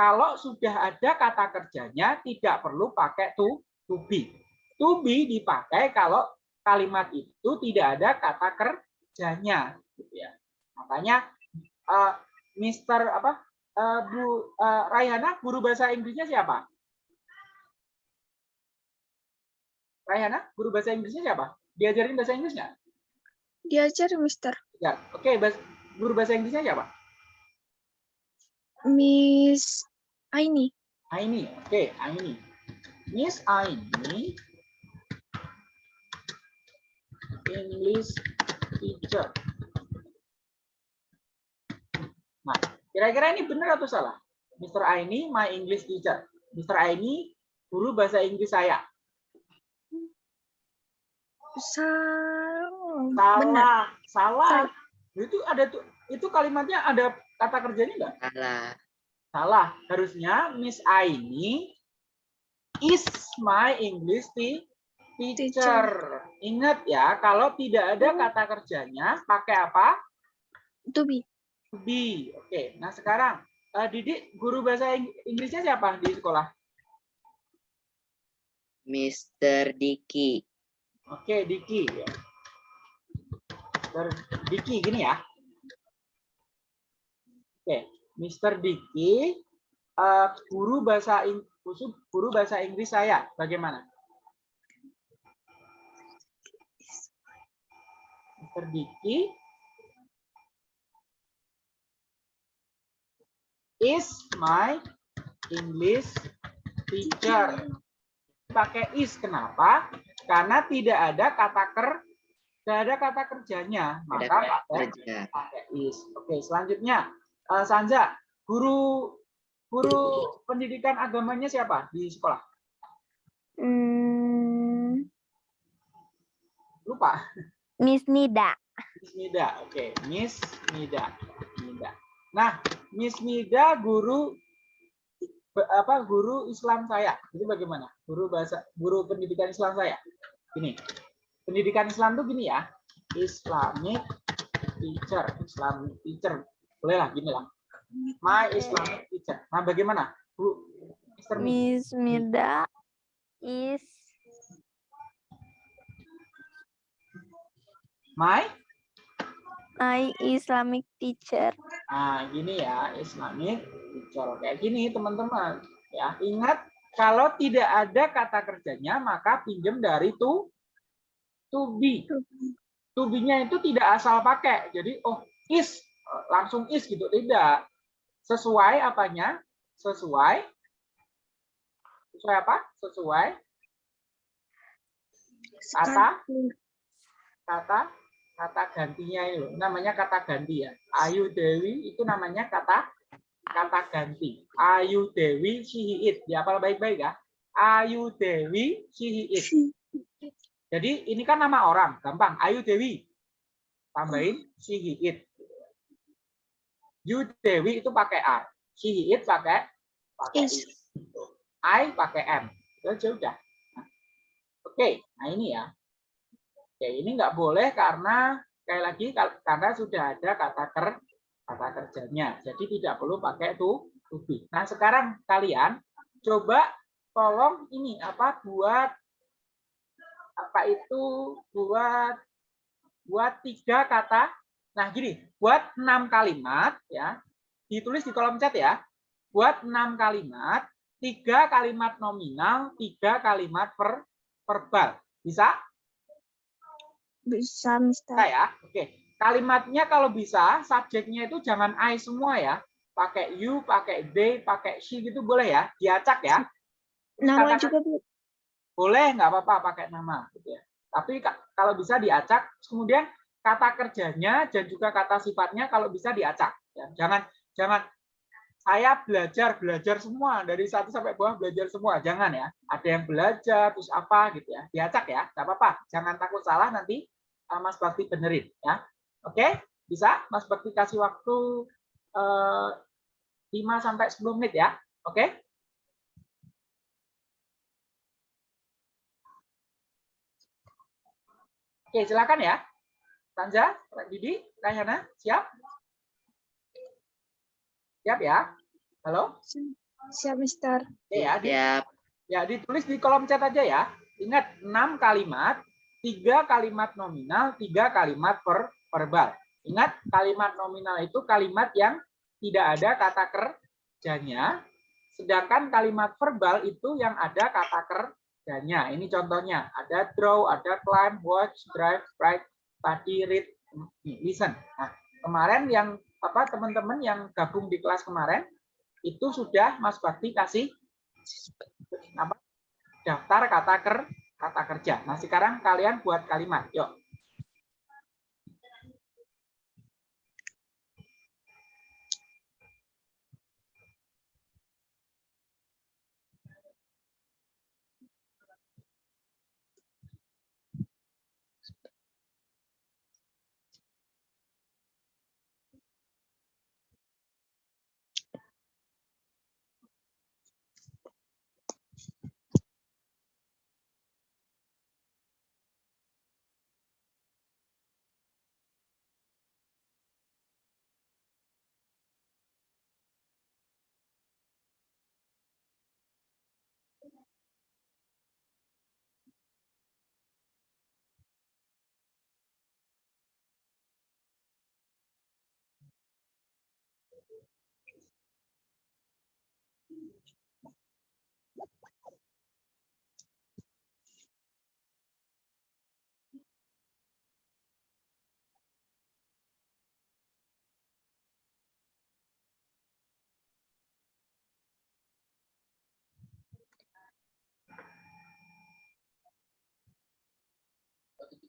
kalau sudah ada kata kerjanya tidak perlu pakai to to be. To be dipakai kalau kalimat itu tidak ada kata kerjanya, gitu ya. Makanya eh, Mister apa eh, Bu eh, Raihana guru bahasa Inggrisnya siapa? Raihana guru bahasa Inggrisnya siapa? Diajarin bahasa Inggris nggak? Diajar Mister. Ya, oke. bas- guru bahasa Inggrisnya siapa? Miss Aini. Aini, oke, Aini. Miss Aini, English teacher. Nah, kira-kira ini benar atau salah? Mr. Aini, my English teacher. Mr. Aini, guru bahasa Inggris saya. Salah. Benar. Salah, salah. Itu ada tuh, itu kalimatnya ada kata kerjanya enggak? Salah. Salah. Harusnya Miss Aini is my English te- teacher. Ingat ya, kalau tidak ada kata kerjanya, pakai apa? To be. To be. Oke. Nah sekarang, eh, Didik, guru bahasa Ing- Inggrisnya siapa di sekolah? Mr. Diki. Oke, Diki. ya. Mr. Diki, gini ya. Oke, Mr. Diki, eh, guru bahasa Ing- khusus guru bahasa Inggris saya. Bagaimana? Mr. Diki is my English teacher. Pakai is kenapa? Karena tidak ada kata ker, tidak ada kata kerjanya, maka pakai pakai is. Oke, selanjutnya eh, Sanza, guru guru pendidikan agamanya siapa di sekolah? Hmm, Lupa. Miss Nida. Miss Nida. Oke, Miss Nida. Nida. Nah, Miss Nida guru apa guru Islam saya. Itu bagaimana? Guru bahasa guru pendidikan Islam saya. Gini. Pendidikan Islam tuh gini ya. Islamic teacher, Islamic teacher. Boleh lah gini lah. My Islamic teacher. Nah, bagaimana? Bu Mr. Mi. Miss Nida is My my Islamic teacher. Nah, gini ya, Islamic teacher. Kayak gini, teman-teman. Ya, ingat kalau tidak ada kata kerjanya, maka pinjam dari to to be. To be-nya itu tidak asal pakai. Jadi, oh, is langsung is gitu tidak. Sesuai apanya? Sesuai sesuai apa? Sesuai kata kata kata gantinya itu namanya kata ganti ya. Ayu Dewi itu namanya kata kata ganti. Ayu Dewi she it. Dihafal baik-baik ya. Ayu Dewi she it. Jadi ini kan nama orang, gampang. Ayu Dewi. Tambahin she it. You Dewi itu pakai a. She it pakai pakai Is. is. I pakai m. Itu aja udah. Oke, nah ini ya. Oke, ini nggak boleh karena sekali lagi karena sudah ada kata ker kata kerjanya. Jadi tidak perlu pakai to to be. Nah, sekarang kalian coba tolong ini apa buat Apa itu buat buat tiga kata. Nah, gini, buat enam kalimat ya. Ditulis di kolom chat ya. Buat enam kalimat, tiga kalimat nominal, tiga kalimat per verbal. Bisa? Bisa, Mister. Bisa ya? Oke. Kalimatnya kalau bisa, subjeknya itu jangan I semua ya. Pakai you, pakai they, pakai she gitu boleh ya. Diacak ya. Nama Katakan- juga Bu. boleh nggak apa-apa pakai nama gitu ya. Tapi ka- kalau bisa diacak, kemudian kata kerjanya dan juga kata sifatnya kalau bisa diacak. Ya. Jangan jangan saya belajar belajar semua dari satu sampai bawah belajar semua. Jangan ya. Ada yang belajar terus apa gitu ya. Diacak ya, nggak apa-apa. Jangan takut salah nanti uh, Mas Bakti benerin ya. Oke, bisa Mas Bakti kasih waktu eh, 5 sampai 10 menit ya. Oke? Oke, silakan ya. Tanja, Didi, Rayana, siap? Siap ya? Halo? Siap, Mister. Oke ya, di- Siap. ya ditulis di kolom chat aja ya. Ingat, 6 kalimat, 3 kalimat nominal, 3 kalimat per verbal. Ingat, kalimat nominal itu kalimat yang tidak ada kata kerjanya, sedangkan kalimat verbal itu yang ada kata kerjanya. Ini contohnya, ada draw, ada climb, watch, drive, write, study, read, listen. Nah, kemarin yang apa teman-teman yang gabung di kelas kemarin itu sudah Mas Bakti kasih apa daftar kata ker kata kerja. Nah, sekarang kalian buat kalimat. Yuk.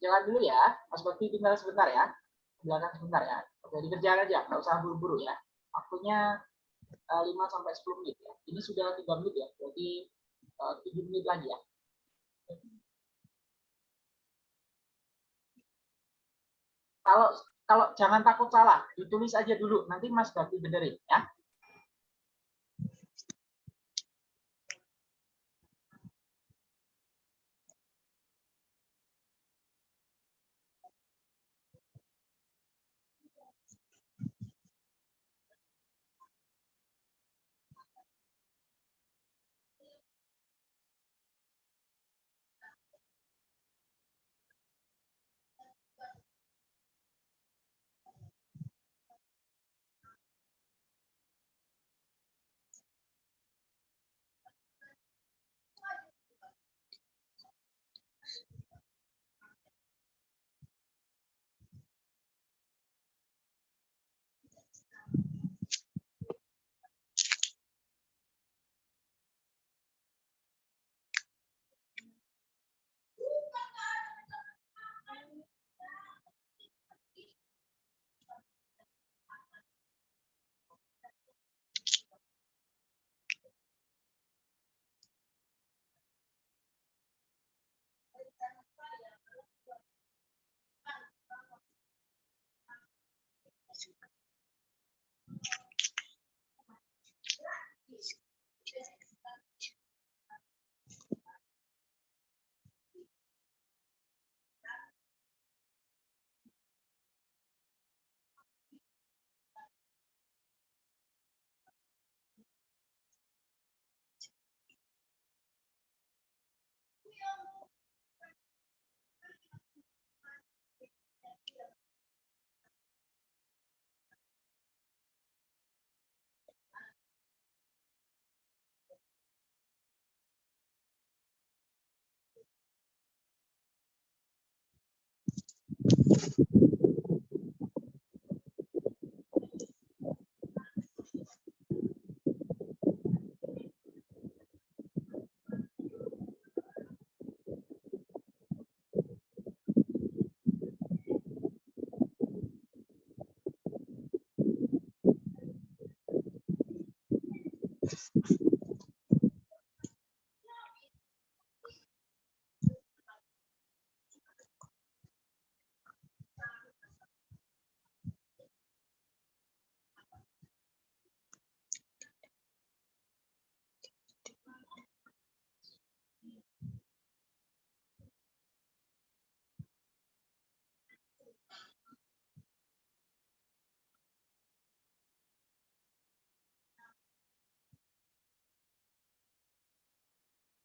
Jalan dulu ya. Mas Bakti tinggal sebentar ya. Belakang sebentar ya. Oke, dikerjakan aja, nggak usah buru-buru ya. Waktunya eh, 5 sampai 10 menit ya. Ini sudah 3 menit ya. Berarti eh, 7 menit lagi ya. Kalau kalau jangan takut salah, ditulis aja dulu. Nanti Mas Bakti benerin ya. フフフ。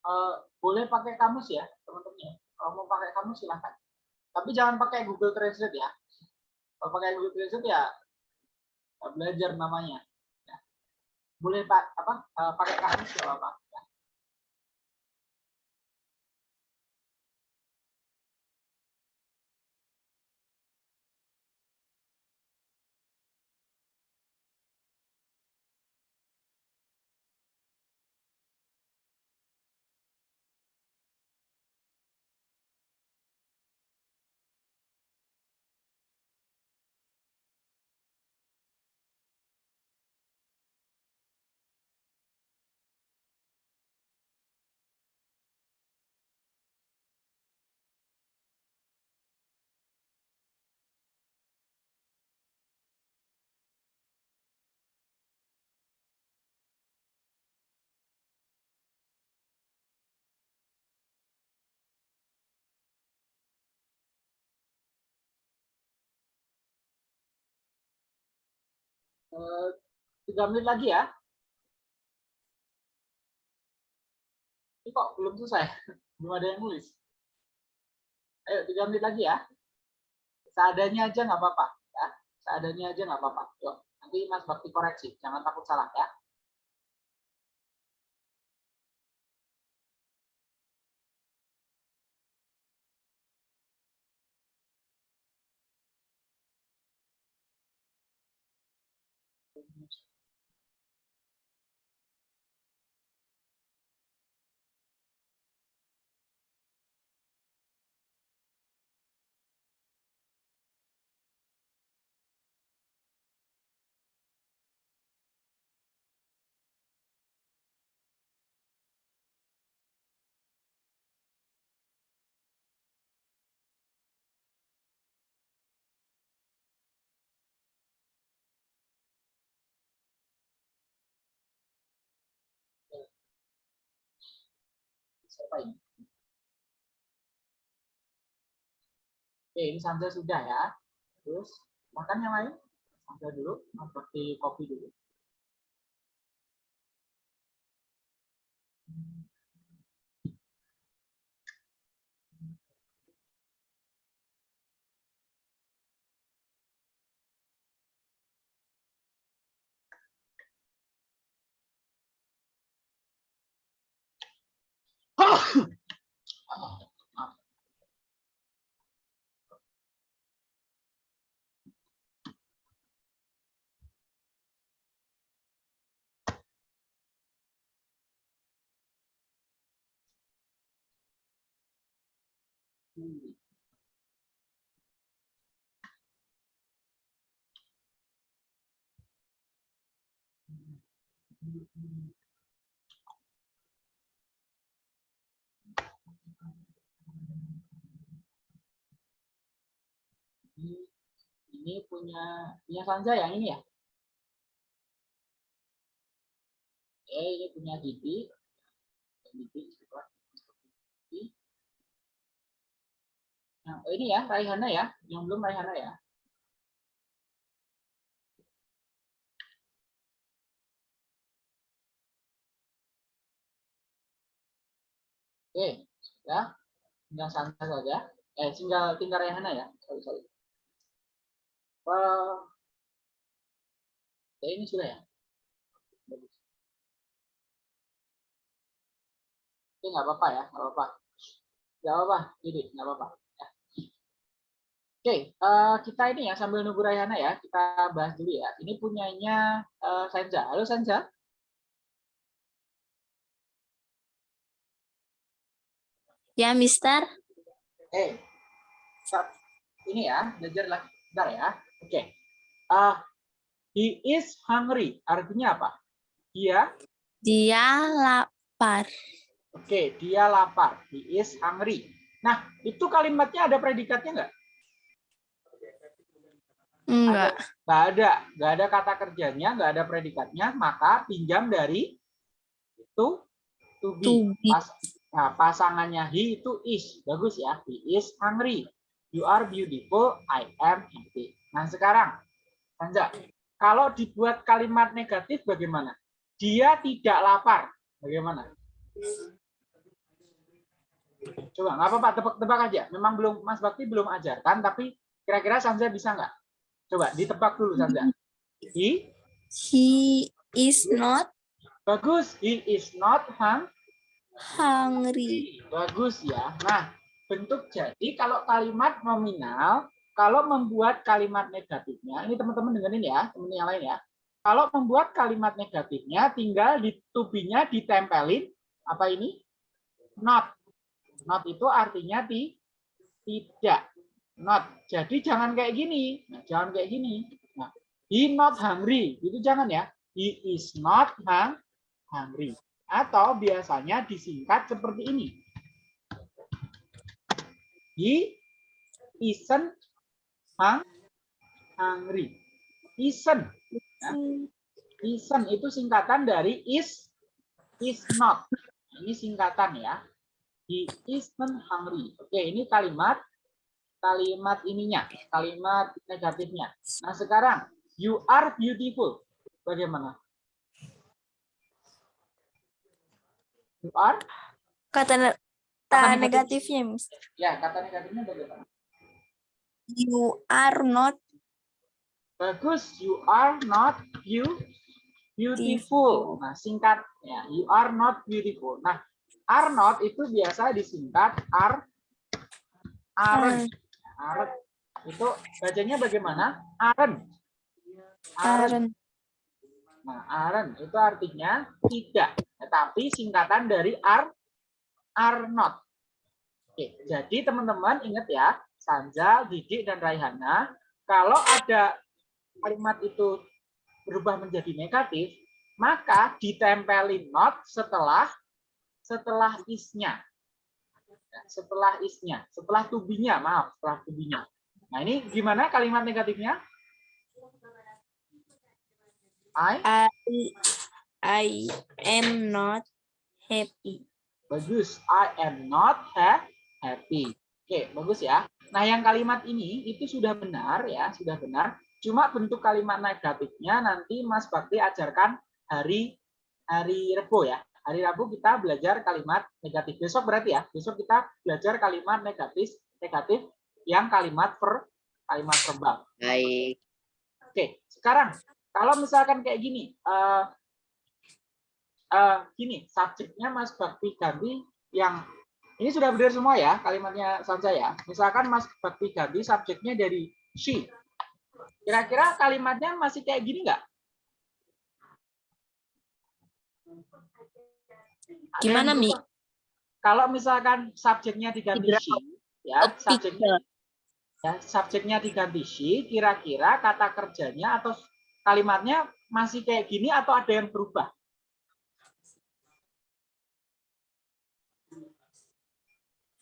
Eh, boleh pakai kamus ya teman-teman ya. Kalau mau pakai kamus silahkan. Tapi jangan pakai Google Translate ya. Kalau pakai Google Translate ya belajar namanya. Ya. Boleh pak apa eh, pakai kamus ya apa? Tiga menit lagi ya. Ini kok belum selesai, belum ada yang nulis. Ayo tiga menit lagi ya. Seadanya aja nggak apa-apa ya. Seadanya aja nggak apa-apa. Nanti Mas Bakti koreksi, jangan takut salah ya. Ini? Oke, ini Sanja sudah ya. Terus makan yang lain? Sanja dulu, seperti kopi dulu. Ini, punya punya Sanja yang ini ya? Oke, ini punya Didi. Didi. Nah, oh ini ya, Raihana ya, yang belum Raihana ya. Oke, ya, tinggal Sanja saja. Eh, tinggal tinggal Raihana ya. Sorry, sorry. Ya ini sudah ya. Bagus. Oke, nggak apa-apa ya, nggak apa-apa. Nggak apa-apa, jadi nggak apa-apa. Oke, eh, kita ini ya sambil nunggu Rayana ya, kita bahas dulu ya. Ini punyanya eh, Sanja. Halo Sanja. Ya, Mister. Eh, stop. ini ya, belajar lagi. Bentar ya. Oke. Ah, he is hungry. Artinya apa? Dia, Dia lapar. oke, dia lapar. He is hungry. Nah, itu kalimatnya ada predikatnya nggak? Enggak. Nggak ada, nggak ada kata kerjanya, nggak ada predikatnya, maka pinjam dari itu to be. To be. Pas- nah, pasangannya he itu is, bagus ya. He is hungry. You are beautiful, I am happy. Nah sekarang, Sanja, kalau dibuat kalimat negatif bagaimana? Dia tidak lapar, bagaimana? Coba, nggak apa-apa, tebak-tebak aja. Memang belum Mas Bakti belum ajarkan, tapi kira-kira Sanja bisa nggak? Coba ditebak dulu Sanja. He He is not Bagus, he is not hung. hungry. Bagus ya. Nah, bentuk jadi kalau kalimat nominal, kalau membuat kalimat negatifnya, ini teman-teman dengerin ya, teman yang lain ya. Kalau membuat kalimat negatifnya, tinggal di tubinya ditempelin apa ini? Not. Not itu artinya ti, tidak. Not. Jadi jangan kayak gini. Nah, jangan kayak gini. Nah, he not hungry. Itu jangan ya. He is not hung, hungry. Atau biasanya disingkat seperti ini. He isn't hung, hungry. Isn't. Ya. Isn't itu singkatan dari is, is not. Ini singkatan ya. He isn't hungry. Oke, ini kalimat kalimat ininya, kalimat negatifnya. Nah, sekarang you are beautiful. Bagaimana? You are? Kata ne- Kata kata negatif. negatifnya, Mister. Ya, kata negatifnya bagaimana? You are not Bagus, you are not you beautiful. Nah, singkat ya, you are not beautiful. Nah, are not itu biasa disingkat are aren't. Aren't. Itu bacanya bagaimana? Aren't. aren't. Nah, aren't itu artinya tidak, tetapi singkatan dari are are not. Oke, jadi teman-teman ingat ya, Sanja, Didik dan Raihana, kalau ada kalimat itu berubah menjadi negatif, maka ditempelin not setelah setelah isnya. Ya, Setelah isnya, setelah tubinya, maaf, setelah tubinya. Nah, ini gimana kalimat negatifnya? I I I am not happy. Bagus. I am not ha- happy. Oke, bagus ya. Nah, yang kalimat ini itu sudah benar ya, sudah benar. Cuma bentuk kalimat negatifnya nanti Mas Bakti ajarkan hari hari Rabu ya. Hari Rabu kita belajar kalimat negatif. Besok berarti ya. Besok kita belajar kalimat negatif negatif yang kalimat per kalimat verbal. Baik. Oke, sekarang kalau misalkan kayak gini, eh eh, gini, subjeknya Mas Bakti ganti yang ini sudah benar semua ya kalimatnya saja ya. Misalkan Mas Bakti ganti subjeknya dari she. Kira-kira kalimatnya masih kayak gini nggak? Gimana, yang Mi? Kalau misalkan subjeknya diganti she, ya, subjeknya ya, subjeknya diganti she, kira-kira kata kerjanya atau kalimatnya masih kayak gini atau ada yang berubah?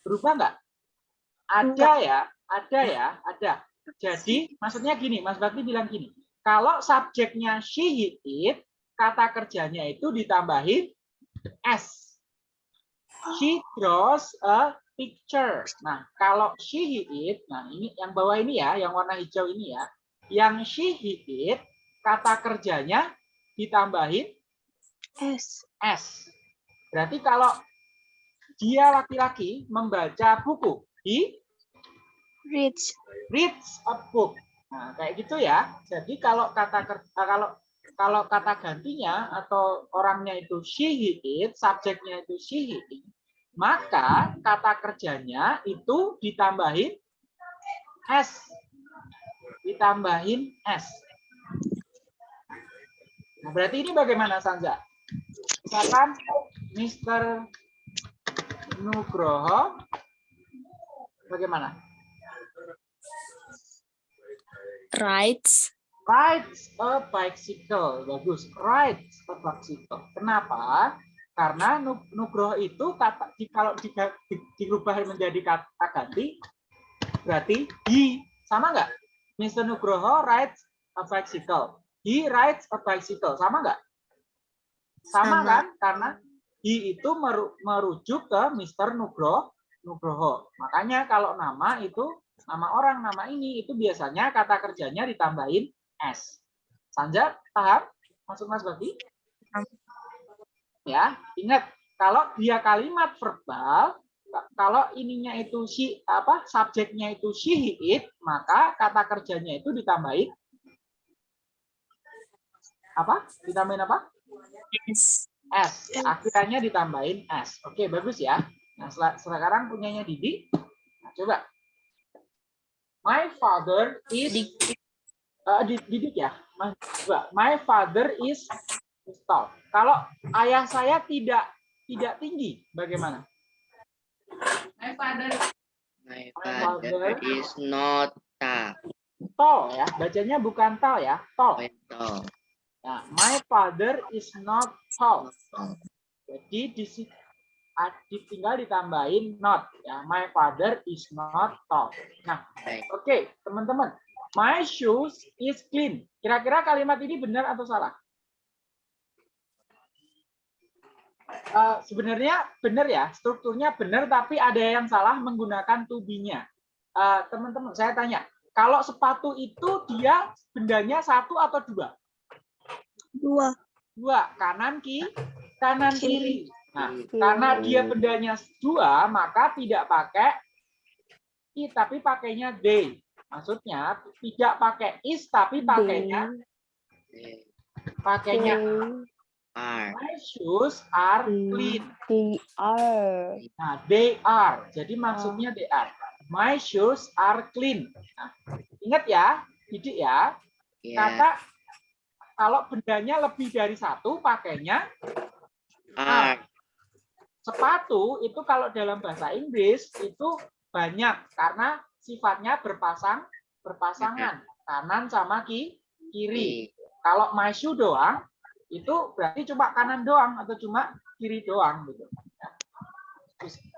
Berubah nggak? Ada ya, ada ya, ada. Jadi maksudnya gini, Mas Bakti bilang gini, kalau subjeknya she, he, it, kata kerjanya itu ditambahin s. She draws a picture. Nah, kalau she, he, it, nah ini yang bawah ini ya, yang warna hijau ini ya, yang she, he, it, kata kerjanya ditambahin S. S. Berarti kalau dia laki-laki membaca buku, he Reach. reads a book. Nah, kayak gitu ya. Jadi kalau kata ker- eh, kalau kalau kata gantinya atau orangnya itu she he it, subjeknya itu she he it, maka kata kerjanya itu ditambahin s. Ditambahin s. Nah, berarti ini bagaimana Sanja? Misalkan Mr. Nugroho bagaimana? Rides rides a bicycle. Bagus. Rides a bicycle. Kenapa? Karena Nu- Nugroho itu kata di- kalau di, di, dirubah menjadi kata ganti berarti he sama nggak? Mr. Nugroho rides a bicycle. He rides a bicycle. Sama nggak? Sama, Sama. kan? Karena he itu meru- merujuk ke Mr. Nugroho. Nugroho. Makanya kalau nama itu nama orang, nama ini itu biasanya kata kerjanya ditambahin S. Sanja, paham? Maksud Mas Bakti? Ya, ingat kalau dia kalimat verbal, kalau ininya itu si apa subjeknya itu she he, it, maka kata kerjanya itu ditambahin apa? Ditambahin apa? S. S. Akhirnya ditambahin S. Oke, bagus ya. Nah, sekarang punyanya Didi. Nah, coba. My father is Di- didik ya. Mas, coba. My father is tall. Kalau ayah saya tidak tidak tinggi, bagaimana? My father My father father is not tall. tall ya. Bacanya bukan tall ya, tall. Tall. Nah, my father is not tall. Jadi di situ di- tinggal ditambahin not ya. My father is not tall. Nah, Baik. oke, teman-teman. My shoes is clean. Kira-kira kalimat ini benar atau salah? Eh, sebenarnya benar ya, strukturnya benar tapi ada yang salah menggunakan to be-nya. Eh, Teman-teman, saya tanya, kalau sepatu itu dia bendanya satu atau dua? Dua. Dua, kanan ki, kanan kiri. Kiri. Nah, karena dia bendanya dua, maka tidak pakai i tapi pakainya they. Maksudnya tidak pakai is tapi pakainya pakainya are. my shoes are clean. They are. Nah, they are. Jadi maksudnya they are. My shoes are clean. Nah, ingat ya, didik ya. Ya. Kata kalau bendanya lebih dari satu pakainya Are. sepatu itu kalau dalam bahasa Inggris itu banyak karena sifatnya berpasang berpasangan kanan sama ki, kiri. Kalau my shoe doang itu berarti cuma kanan doang atau cuma kiri doang gitu.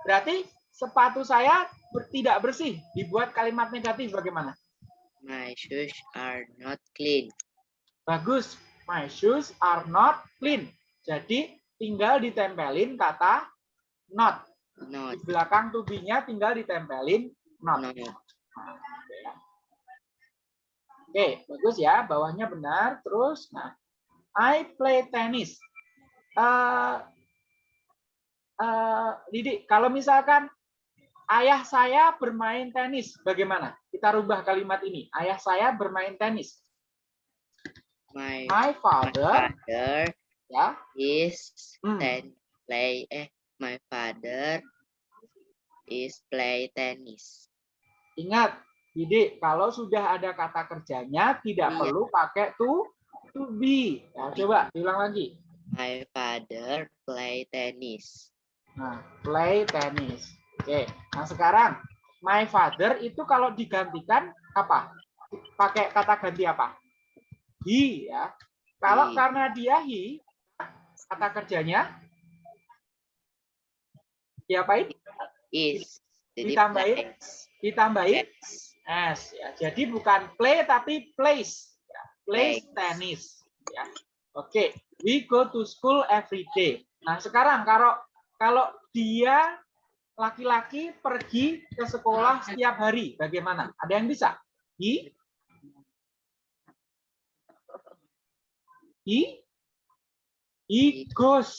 Berarti sepatu saya tidak bersih. Dibuat kalimat negatif bagaimana? My shoes are not clean. Bagus. My shoes are not clean. Jadi tinggal ditempelin kata not. Not. Di belakang to be-nya tinggal ditempelin not. Nah, ya. Oke, bagus ya. Bawahnya benar. Terus, nah, I play tennis. Eh, eh, Didi, kalau misalkan ayah saya bermain tenis, bagaimana? Kita rubah kalimat ini. Ayah saya bermain tenis. My, My my father, father ya, is Hmm. ten play eh my father is play tennis. Ingat, Didi, kalau sudah ada kata kerjanya tidak Iya. perlu pakai to to be. Nah, coba diulang lagi. My father play tennis. Nah, play tennis. Oke. Nah, sekarang my father itu kalau digantikan apa? Pakai kata ganti apa? He ya. Kalau He. karena dia he, kata kerjanya diapain? Is. Jadi Ditambahin play. Ditambahin s ya. Jadi bukan play tapi plays. Ya. Plays Plays. tennis ya. Oke, we go to school every day. Nah, sekarang kalau kalau dia laki-laki pergi ke sekolah setiap hari, bagaimana? Ada yang bisa? He He he goes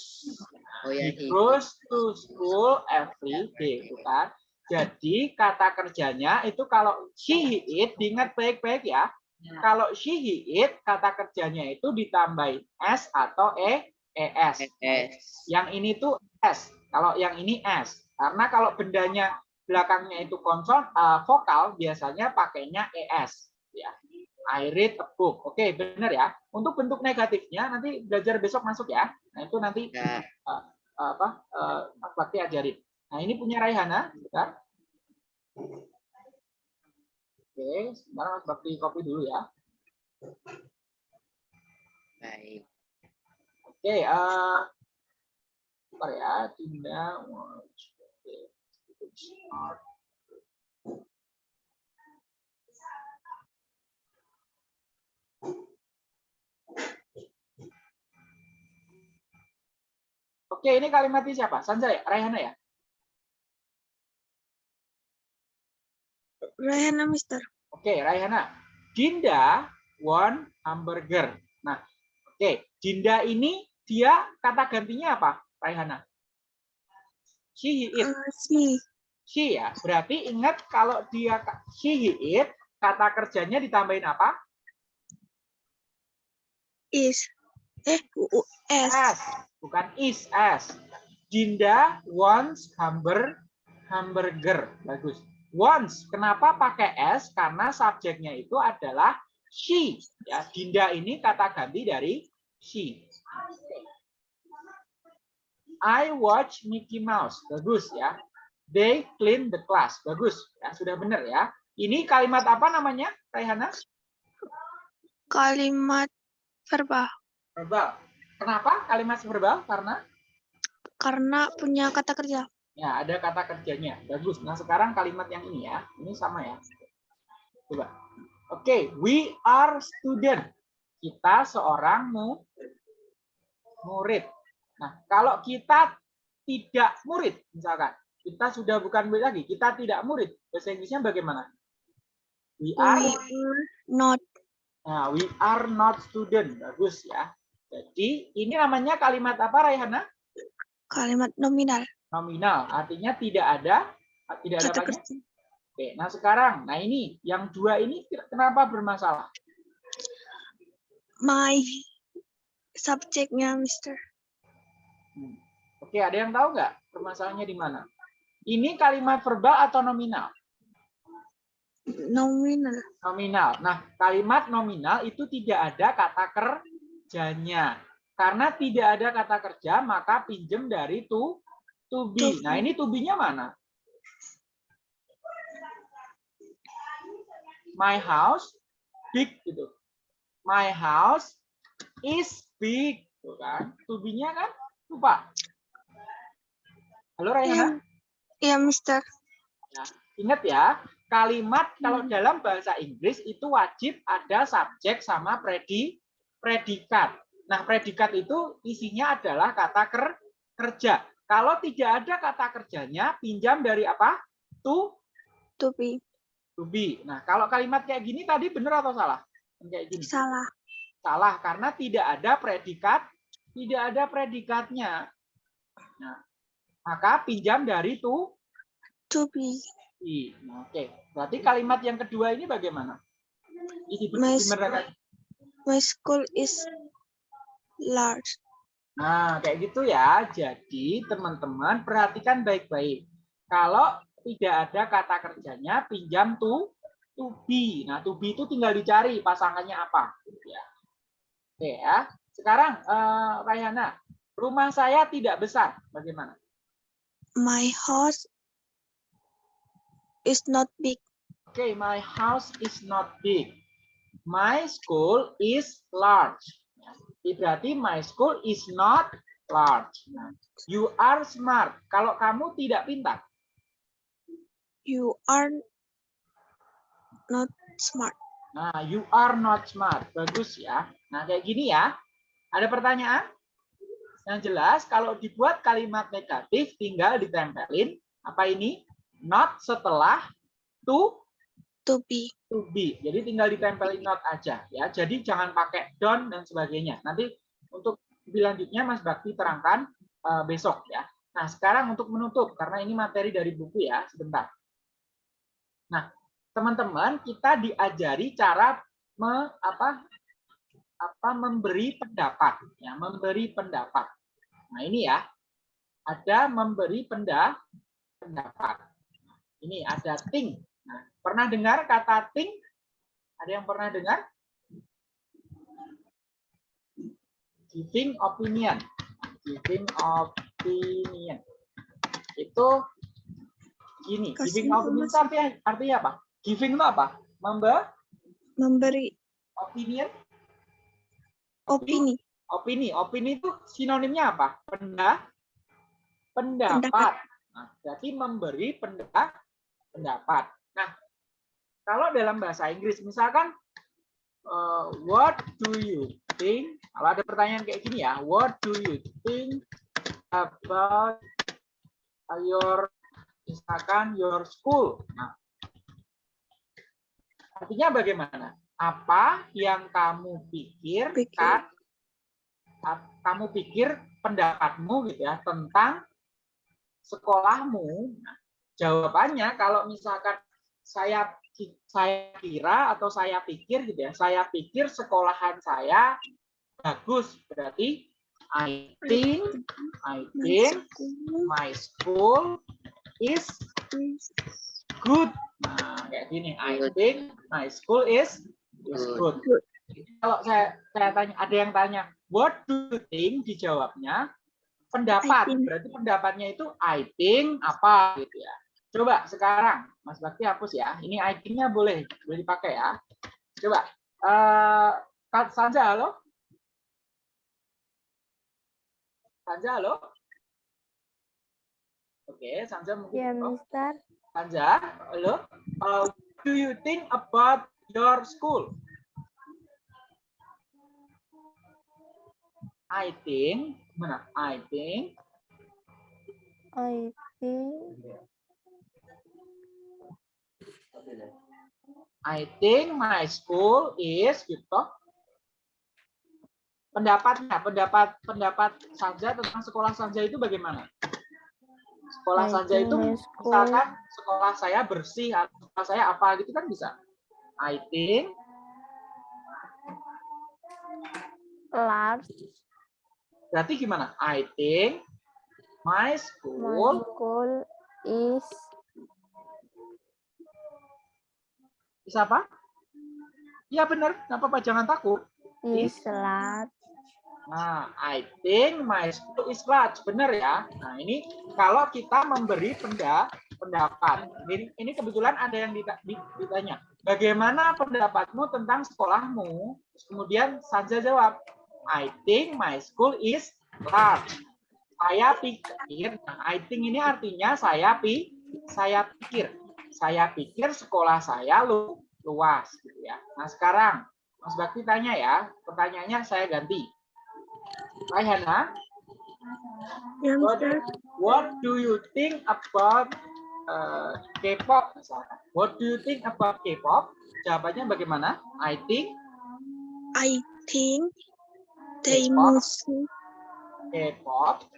Oh ya, He he. goes to school every day, bukan? Jadi kata kerjanya itu kalau she he it, diingat baik-baik ya. Kalau she he it, kata kerjanya itu ditambahin s atau e es. S. Yang ini tuh s. Kalau yang ini s. Karena kalau bendanya belakangnya itu konson eh, vokal, biasanya pakainya es. Ya. I read a book. Oke, benar ya. Untuk bentuk negatifnya nanti belajar besok masuk ya. Nah itu nanti Ya, apa eh, Mas Bakti ajarin. Nah ini punya Raihana, sebentar. Oke, sebentar Mas Bakti copy dulu ya. baik. Oke, eh sebentar ya, Dinda. Oke. Oke, ini kalimatnya siapa? Sanjay, Raihana ya? Raihana, Mister. Oke, Raihana. Dinda want hamburger. Nah, oke. Dinda ini dia kata gantinya apa, Raihana? She, he, it. Uh, si. She ya. Berarti ingat kalau dia she, he, it, kata kerjanya ditambahin apa? Is. Eh, u, S. S. Bukan is, S. Dinda wants hamburger. Hamburger. Bagus. Wants. Kenapa pakai S? Karena subjeknya itu adalah she. Ya, Dinda ini kata ganti dari she. I watch Mickey Mouse. Bagus ya. They clean the class. Bagus. Ya, sudah benar ya. Ini kalimat apa namanya, Raihana? Kalimat verbal. Verbal. Kenapa kalimat verbal? Karena Karena punya kata kerja. Ya ada kata kerjanya. Bagus. Nah, sekarang kalimat yang ini ya. Ini sama ya. Coba. Oke, we are student. Kita seorang mu- murid. Nah, kalau kita tidak murid, misalkan, kita sudah bukan murid lagi, kita tidak murid. Bahasa Inggrisnya bagaimana? We are We are not. Nah, we are not student. Bagus ya. Jadi, ini namanya kalimat apa, Raihana? Kalimat nominal. Nominal. Artinya tidak ada tidak ada Kata apanya? kerja. Oke, nah sekarang, nah ini yang dua ini kenapa bermasalah? My subjeknya, Mister. Hmm. Oke, ada yang tahu nggak permasalahannya di mana? Ini kalimat verbal atau nominal? Nominal. Nominal. Nah, kalimat nominal itu tidak ada kata kerjanya. Karena tidak ada kata kerja, maka pinjem dari to to be. Nah, ini to be-nya mana? My house big gitu. My house is big, tuh kan? To be-nya kan? Lupa. Halo Rayhana? Iya, iya, Mister. Ingat ya, kalimat kalau dalam bahasa Inggris itu wajib ada subjek sama predi, predikat. Nah, predikat itu isinya adalah kata ker, kerja. Kalau tidak ada kata kerjanya, pinjam dari apa? To, To be. to be. Nah, kalau kalimat kayak gini tadi benar atau salah? Kayak gini. Salah. Salah karena tidak ada predikat, tidak ada predikatnya. Nah, maka pinjam dari to To be. be. Nah, Oke, berarti kalimat yang kedua ini bagaimana? Mas- benar My school is large. Nah, kayak gitu ya. Jadi, teman-teman perhatikan baik-baik. Kalau tidak ada kata kerjanya, pinjam to to be. Nah, to be itu tinggal dicari pasangannya apa. Ya. Oke ya. Sekarang, eh, Rayana, rumah saya tidak besar. Bagaimana? My house is not big. Oke, my house is not big. My school is large. Berarti my school is not large. You are smart. Kalau kamu tidak pintar. You are not smart. Nah, you are not smart. Bagus ya. Nah, kayak gini ya. Ada pertanyaan? Yang jelas, kalau dibuat kalimat negatif, tinggal ditempelin. Apa ini? Not setelah to To be. to be. Jadi tinggal ditempelin not aja ya. Jadi jangan pakai don't dan sebagainya. Nanti untuk lebih Mas Bakti terangkan eh, besok ya. Nah, sekarang untuk menutup karena ini materi dari buku ya, sebentar. Nah, teman-teman, kita diajari cara me, apa apa memberi pendapat ya, memberi pendapat. Nah, ini ya. Ada memberi penda, pendapat. Ini ada think. Nah, pernah dengar kata think? Ada yang pernah dengar? Giving opinion. Giving opinion. Itu gini, Kasih giving opinion itu informasi. artinya, artinya apa? Giving itu apa? Member Memberi opinion, opini. opini. Opini itu sinonimnya apa? Penda, pendapat. Pendapat. Nah, berarti memberi penda, pendapat. Nah, kalau dalam bahasa Inggris, misalkan, eh, what do you think? Kalau ada pertanyaan kayak gini ya, what do you think about your, misalkan your school? Nah, artinya bagaimana? Apa yang kamu Pikir. pikirkan, ap- kamu pikir pendapatmu gitu ya tentang sekolahmu? Nah, jawabannya kalau misalkan saya saya kira atau saya pikir gitu ya, saya pikir sekolahan saya bagus. Berarti I think I My think school my school is good. Nah, kayak gini. I think my school is is good. Kalau saya saya tanya, ada yang tanya, what do you think? Dijawabnya pendapat. Berarti pendapatnya itu I think apa gitu ya. Coba sekarang Mas Bakti hapus ya. Ini I think-nya boleh boleh dipakai ya. Coba eh Kak Sanja halo. Sanja halo. Oke, Sanja mungkin. Ya. Mister. Anja, halo. Uh, do you think about your school? I think, mana? I think I think I think my school is gitu. Pendapatnya, pendapat pendapat Sanja tentang sekolah Sanja itu bagaimana? Sekolah I Sanja itu my misalkan sekolah saya bersih atau sekolah saya apa gitu kan bisa. I think large. berarti gimana? I think my My school school is bisa apa? Iya benar, nggak apa-apa, jangan takut. is large. Nah, I think my school is large. Benar ya? Nah, ini kalau kita memberi penda, pendapat. Ini, ini kebetulan ada yang dita- di- ditanya. Bagaimana pendapatmu tentang sekolahmu? Terus kemudian Sanja jawab, I think my school is large. Saya pikir, nah, I think ini artinya saya pi, saya pikir. Saya pikir sekolah saya lu, luas. Gitu ya. Nah, sekarang Mas Bakti tanya ya, pertanyaannya saya ganti. Rayhana, Ya, What, what do you think about uh, K-pop misalkan? What do you think about K-pop? Jawabannya bagaimana? I think I think they music. K-pop.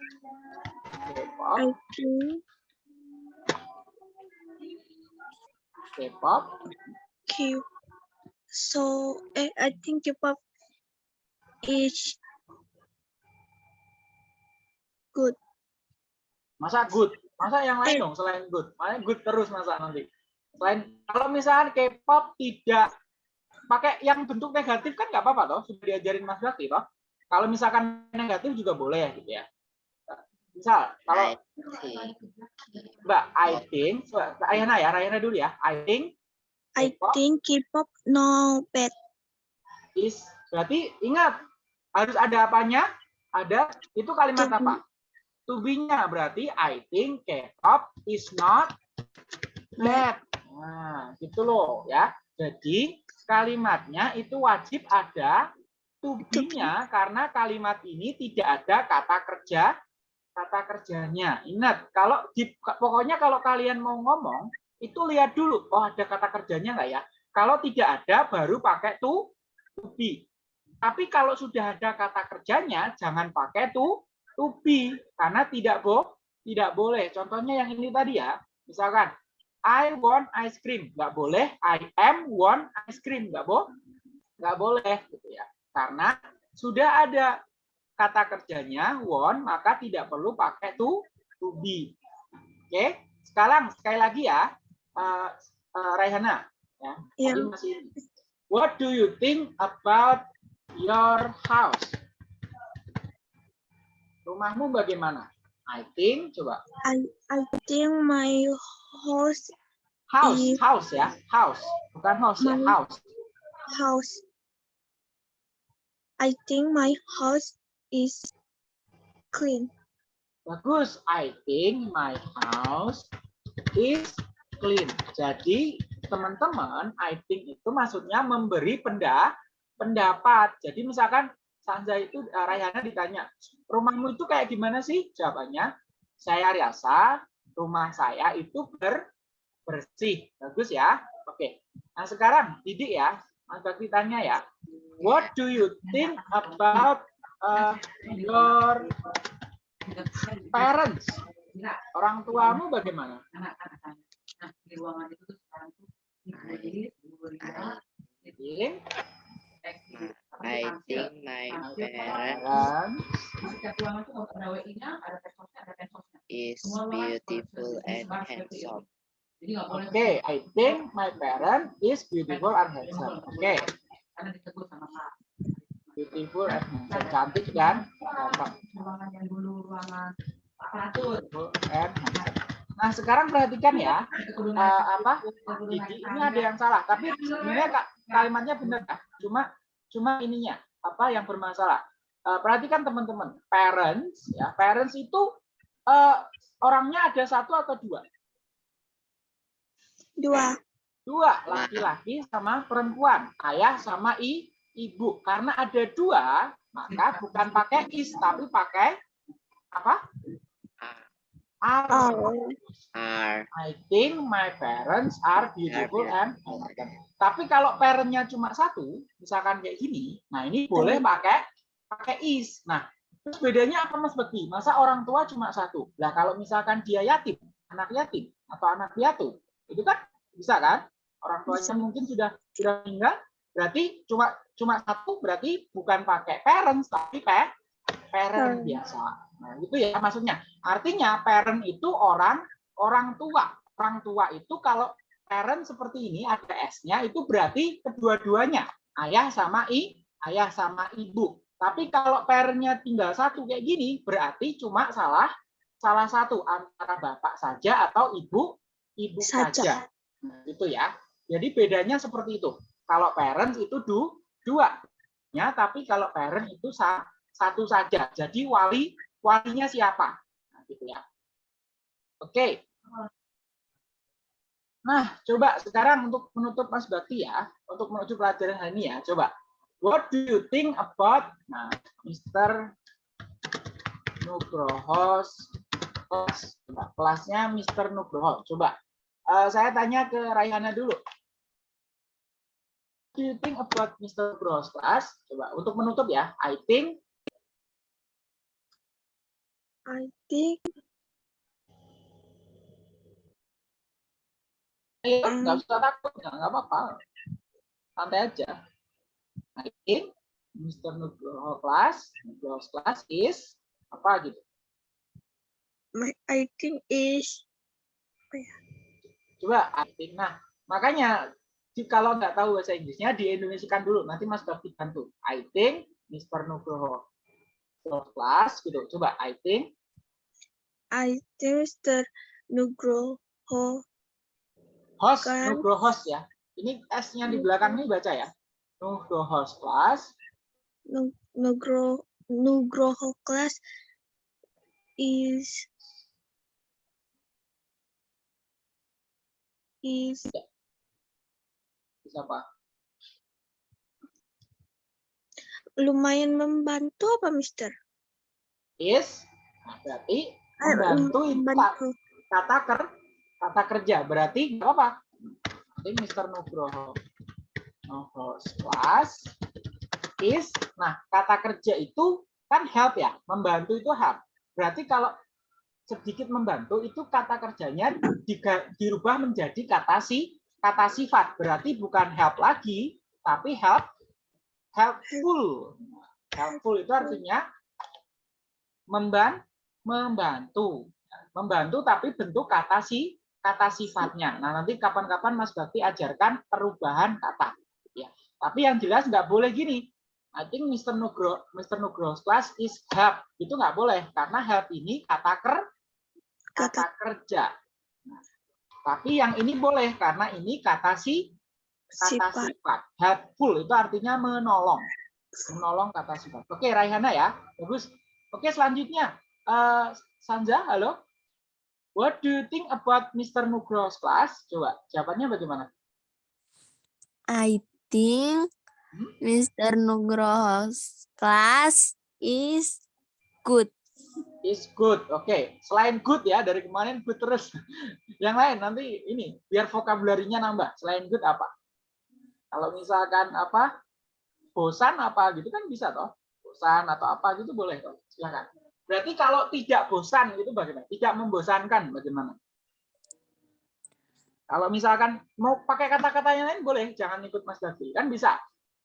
K-pop. I think K-pop. K. So eh, I think K-pop is good. Masa good? Masa yang lain dong selain good? Makanya good terus masa nanti. Selain kalau misalnya K-pop tidak pakai yang bentuk negatif kan nggak apa-apa toh, sudah diajarin Mas Bakti toh. Kalau misalkan negatif juga boleh gitu ya. Misal kalau. Mbak, I think, so, Ayana ya, Rayana dulu ya. I think I K-pop think K-pop no bad. is berarti ingat harus ada apanya? Ada itu kalimat To be. apa? To be-nya berarti I think K-pop is not bad. Nah, gitu loh ya. Jadi kalimatnya itu wajib ada to be-nya karena kalimat ini tidak ada kata kerja kata kerjanya. Ingat, kalau di, pokoknya kalau kalian mau ngomong itu lihat dulu, oh ada kata kerjanya nggak ya? Kalau tidak ada baru pakai to to be. Tapi kalau sudah ada kata kerjanya jangan pakai to to be karena tidak bo tidak boleh. Contohnya yang ini tadi ya. Misalkan I want ice cream, nggak boleh. I am want ice cream, nggak bo nggak boleh gitu ya. Karena sudah ada kata kerjanya want, maka tidak perlu pakai to to be. Oke, sekarang sekali lagi ya, uh, uh, Raihana. Ya, Ya. tadi masih. What do you think about your house? Rumahmu bagaimana? I think, coba. I I think my house House, Iya. house ya, house. Bukan house ya, My- house. house. I think my house is clean. Bagus. I think my house is clean. Jadi teman-teman, I think itu maksudnya memberi penda, pendapat. Jadi misalkan Sanja itu eh, Rayana ditanya, rumahmu itu kayak gimana sih? Jawabannya, saya rasa rumah saya itu ber, bersih. Bagus ya. Oke. Nah sekarang Didik ya, Mas Bakti tanya ya, what do you think about uh, your parents? Orang tuamu bagaimana? I think my parents is beautiful and handsome. Oke, I think my parent is beautiful and handsome. Oke, beautiful and handsome. Cantik dan. Nah, sekarang perhatikan ya, eh, apa? Didi, ini ada yang salah, tapi sebenarnya Kak, kalimatnya benar Kak. Cuma cuma ininya apa yang bermasalah. Eh, perhatikan teman-teman, parents ya, parents itu eh, orangnya ada satu atau dua? Dua. dua laki-laki sama perempuan ayah sama i ibu. Karena ada dua maka bukan pakai is tapi pakai apa? Are. Oh. Are. I think my parents are beautiful and tapi kalau parentnya cuma satu misalkan kayak gini nah ini boleh pakai pakai is. Nah terus bedanya apa mas Bekti masa orang tua cuma satu? Lah kalau misalkan dia yatim anak yatim atau anak piatu itu kan bisa kan? Orang tuanya mungkin sudah sudah meninggal berarti cuma cuma satu berarti bukan pakai parents tapi pe parent Parent. biasa. Nah itu ya maksudnya. Artinya parent itu orang orang tua. Orang tua itu kalau parent seperti ini ada s-nya itu berarti kedua-duanya. Ayah sama i ayah sama ibu. Tapi kalau parentnya tinggal satu kayak gini berarti cuma salah salah satu antara bapak saja atau ibu ibu Saja. saja. Nah, itu ya. Jadi bedanya seperti itu. Kalau parents itu du, dua ya tapi kalau parent itu sa- satu saja jadi wali walinya siapa nah, gitu ya oke nah coba sekarang untuk menutup Mas Bakti ya untuk menutup pelajaran hari ini ya coba what do you think about nah Mr. Nugroho kelas. Kelasnya Mr. Nugroho. Coba eh, saya tanya ke Raihana dulu. Do you think about Mr. Class? Coba untuk menutup ya. I think I think Ayo, Hmm. nggak usah takut, nggak apa-apa. Santai aja. I think Mr. Nugroho class, is apa gitu. my I think is Coba I think. Nah, makanya kalau nggak tahu bahasa Inggrisnya di Indonesiakan dulu. Nanti Mas Bakti bantu. I think Mr. Nugroho class gitu. Coba I think I think Mr. Nugroho host Kan. Nugroho host ya. Ini S-nya di belakang ini baca ya. Nugroho class Nu- Nugro Nugroho class is is bisa apa? lumayan membantu apa Mister? Is nah, berarti membantu itu membantu. kata ker kata kerja berarti apa Jadi Mr. Nugroho Nugroho class is nah kata kerja itu kan help ya membantu itu help berarti kalau sedikit membantu itu kata kerjanya diga- dirubah menjadi kata si kata sifat berarti bukan help lagi tapi help helpful helpful itu artinya memban membantu membantu tapi bentuk kata si kata sifatnya. Nah, nanti kapan-kapan Mas Bakti ajarkan perubahan kata. Ya. Tapi yang jelas nggak boleh gini. I think Mr. Nugro, Mr. Nugroho's class is help. Itu nggak boleh karena help ini kata ker kata kerja. Tapi yang ini boleh karena ini kata si kata Sifat. sifat. Helpful itu artinya menolong. Menolong kata sifat. Oke, Raihana ya. Bagus. Oke, selanjutnya. Eh, Sanja, halo. What do you think about Mr. Nugroho's class? Coba, jawabannya bagaimana? I think Hmm? Mr. Nugroho's class is good. Is good. Oke, selain good ya, dari kemarin good terus. Yang lain nanti ini, biar vokabularinya nambah. Selain good apa? Kalau misalkan apa? Bosan apa gitu kan bisa toh. Bosan atau apa gitu boleh toh. Silakan. Berarti kalau tidak bosan itu bagaimana? Tidak membosankan bagaimana? Kalau misalkan mau pakai kata-kata yang lain boleh, jangan ikut Mas Davi. Kan bisa.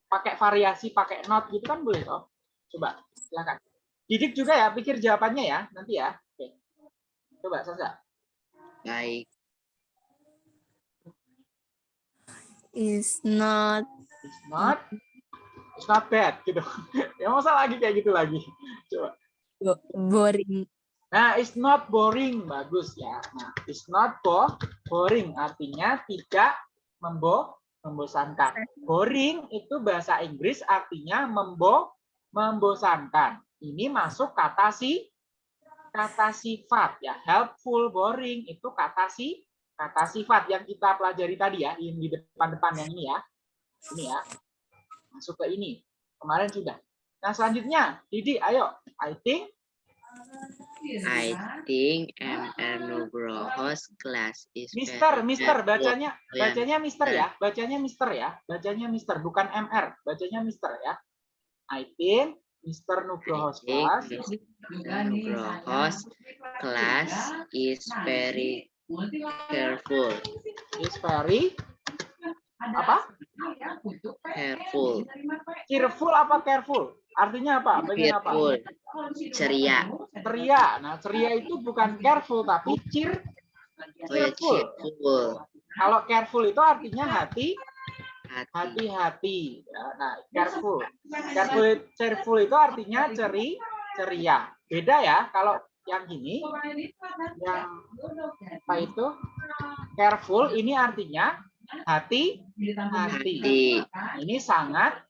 Pakai variasi, pakai not gitu kan boleh toh. Coba, silakan. Didik juga ya, pikir jawabannya ya, nanti ya. Oke. Coba, Sasa. Baik. Is not It's not, it's not bad gitu. ya masa lagi kayak gitu lagi. Coba. bo- boring. Nah, it's not boring, bagus ya. Nah, it's not bo boring, artinya tidak membo membosankan. Boring itu bahasa Inggris artinya membo membosankan. Ini masuk kata si kata sifat ya. Helpful, boring itu kata si kata sifat yang kita pelajari tadi ya, yang di depan-depan yang ini ya. Ini ya. Masuk ke ini. Kemarin sudah. Nah, selanjutnya, Didi, ayo. I think I think MR Nugroho's class is Mister, Mister, bacanya, bacanya Mister ya, bacanya Mister ya, bacanya Mister, bukan MR, bacanya Mister ya. I think Mister Nugroho's class Mr. Nugroho's class is very careful. is very apa? Careful. Cheerful apa careful? Artinya apa? Bagian apa? Cheerful. Ceria. Ceria. Nah, ceria itu bukan careful tapi cheer. Oh ya, Cheerful. cheerful. Kalau careful itu artinya Hati. Hati-hati. Ya, Nah, careful. Careful, cheerful itu artinya ceri, ceria. Beda ya. Kalau yang gini, yang apa itu? Careful ini artinya hati, hati. Hati. Ini sangat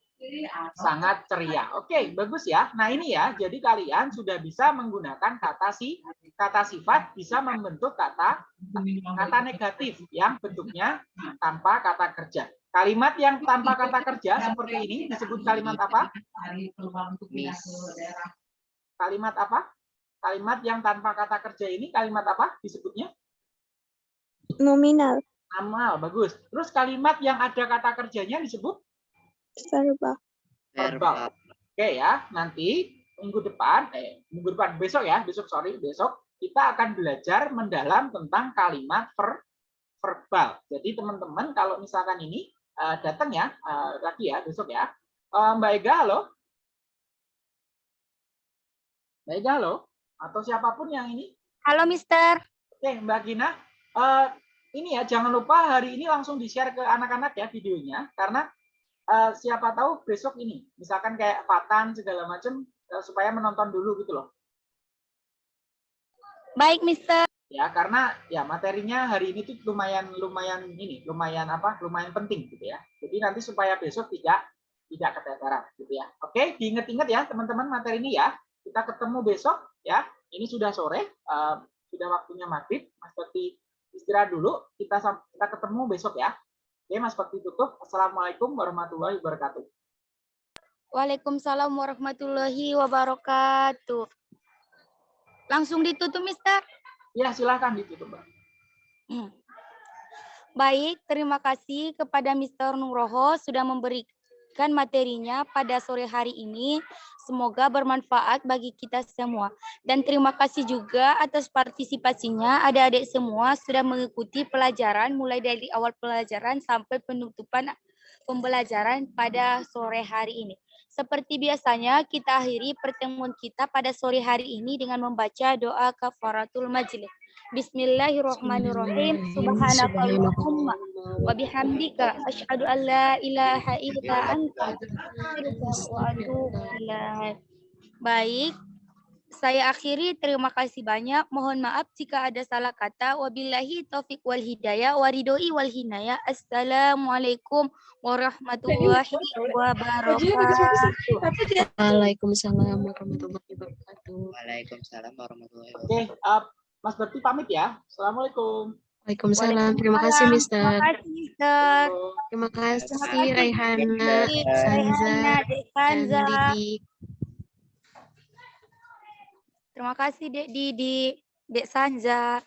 sangat ceria. Oke, bagus ya. Nah, ini ya. Jadi kalian sudah bisa menggunakan kata si kata sifat bisa membentuk kata kata negatif yang bentuknya tanpa kata kerja. Kalimat yang tanpa kata kerja seperti ini disebut kalimat apa? Miss. Kalimat apa? Kalimat yang tanpa kata kerja ini kalimat apa disebutnya? Nominal. Amal, bagus. Terus kalimat yang ada kata kerjanya disebut Verbal. verbal. Oke ya, nanti minggu depan, eh minggu depan besok ya, besok sorry besok kita akan belajar mendalam tentang kalimat ver, verbal. Jadi teman-teman kalau misalkan ini eh, datang ya eh, lagi ya besok ya, Eh, Mbak Ega halo, Mbak Ega halo, atau siapa pun yang ini, Halo, Mister. oke Mbak Gina, ini ya jangan lupa hari ini langsung di share ke anak-anak ya videonya, karena siapa tahu besok ini, misalkan kayak Fatan segala macam supaya menonton dulu gitu loh. Baik, Mister. Ya karena ya materinya hari ini tuh lumayan lumayan ini lumayan apa lumayan penting gitu ya. Jadi nanti supaya besok tidak tidak keteteran gitu ya. Oke diingat-ingat ya teman-teman materi ini ya. Kita ketemu besok ya. Ini sudah sore eh, sudah waktunya maghrib. Mas Bakti istirahat dulu. Kita kita ketemu besok ya. Oke mas Bakti tutup. Assalamualaikum warahmatullahi wabarakatuh. Waalaikumsalam warahmatullahi wabarakatuh. Langsung ditutup, Mister. Ya silahkan ditutup mbak Hmm. Baik, terima kasih kepada Mr. Nugroho sudah memberikan materinya pada sore hari ini. Semoga bermanfaat bagi kita semua. Dan terima kasih juga atas partisipasinya adik-adik semua sudah mengikuti pelajaran mulai dari awal pelajaran sampai penutupan pembelajaran pada sore hari ini. Seperti biasanya, kita akhiri pertemuan kita pada sore hari ini dengan membaca doa kafaratul majlis. Bismillahirrahmanirrahim. Subhanakallahumma wa bihamdika asyhadu an la ilaha illa anta astaghfiruka wa atubu ilaik. Baik, saya akhiri. Terima kasih banyak. Mohon maaf jika ada salah kata. Wabillahi taufik wal hidayah waridoi wal hinayah. Assalamualaikum warahmatullahi wabarakatuh. Waalaikumsalam warahmatullahi wabarakatuh. Waalaikumsalam warahmatullahi oke eh, mas Bakti pamit ya assalamualaikum Waalaikumsalam. Terima kasih, Terima Mister. kasih, Mister. Terima kasih, Raihana, Sanza, dan. Didi. Terima kasih Dek Didi, Dek Sanza.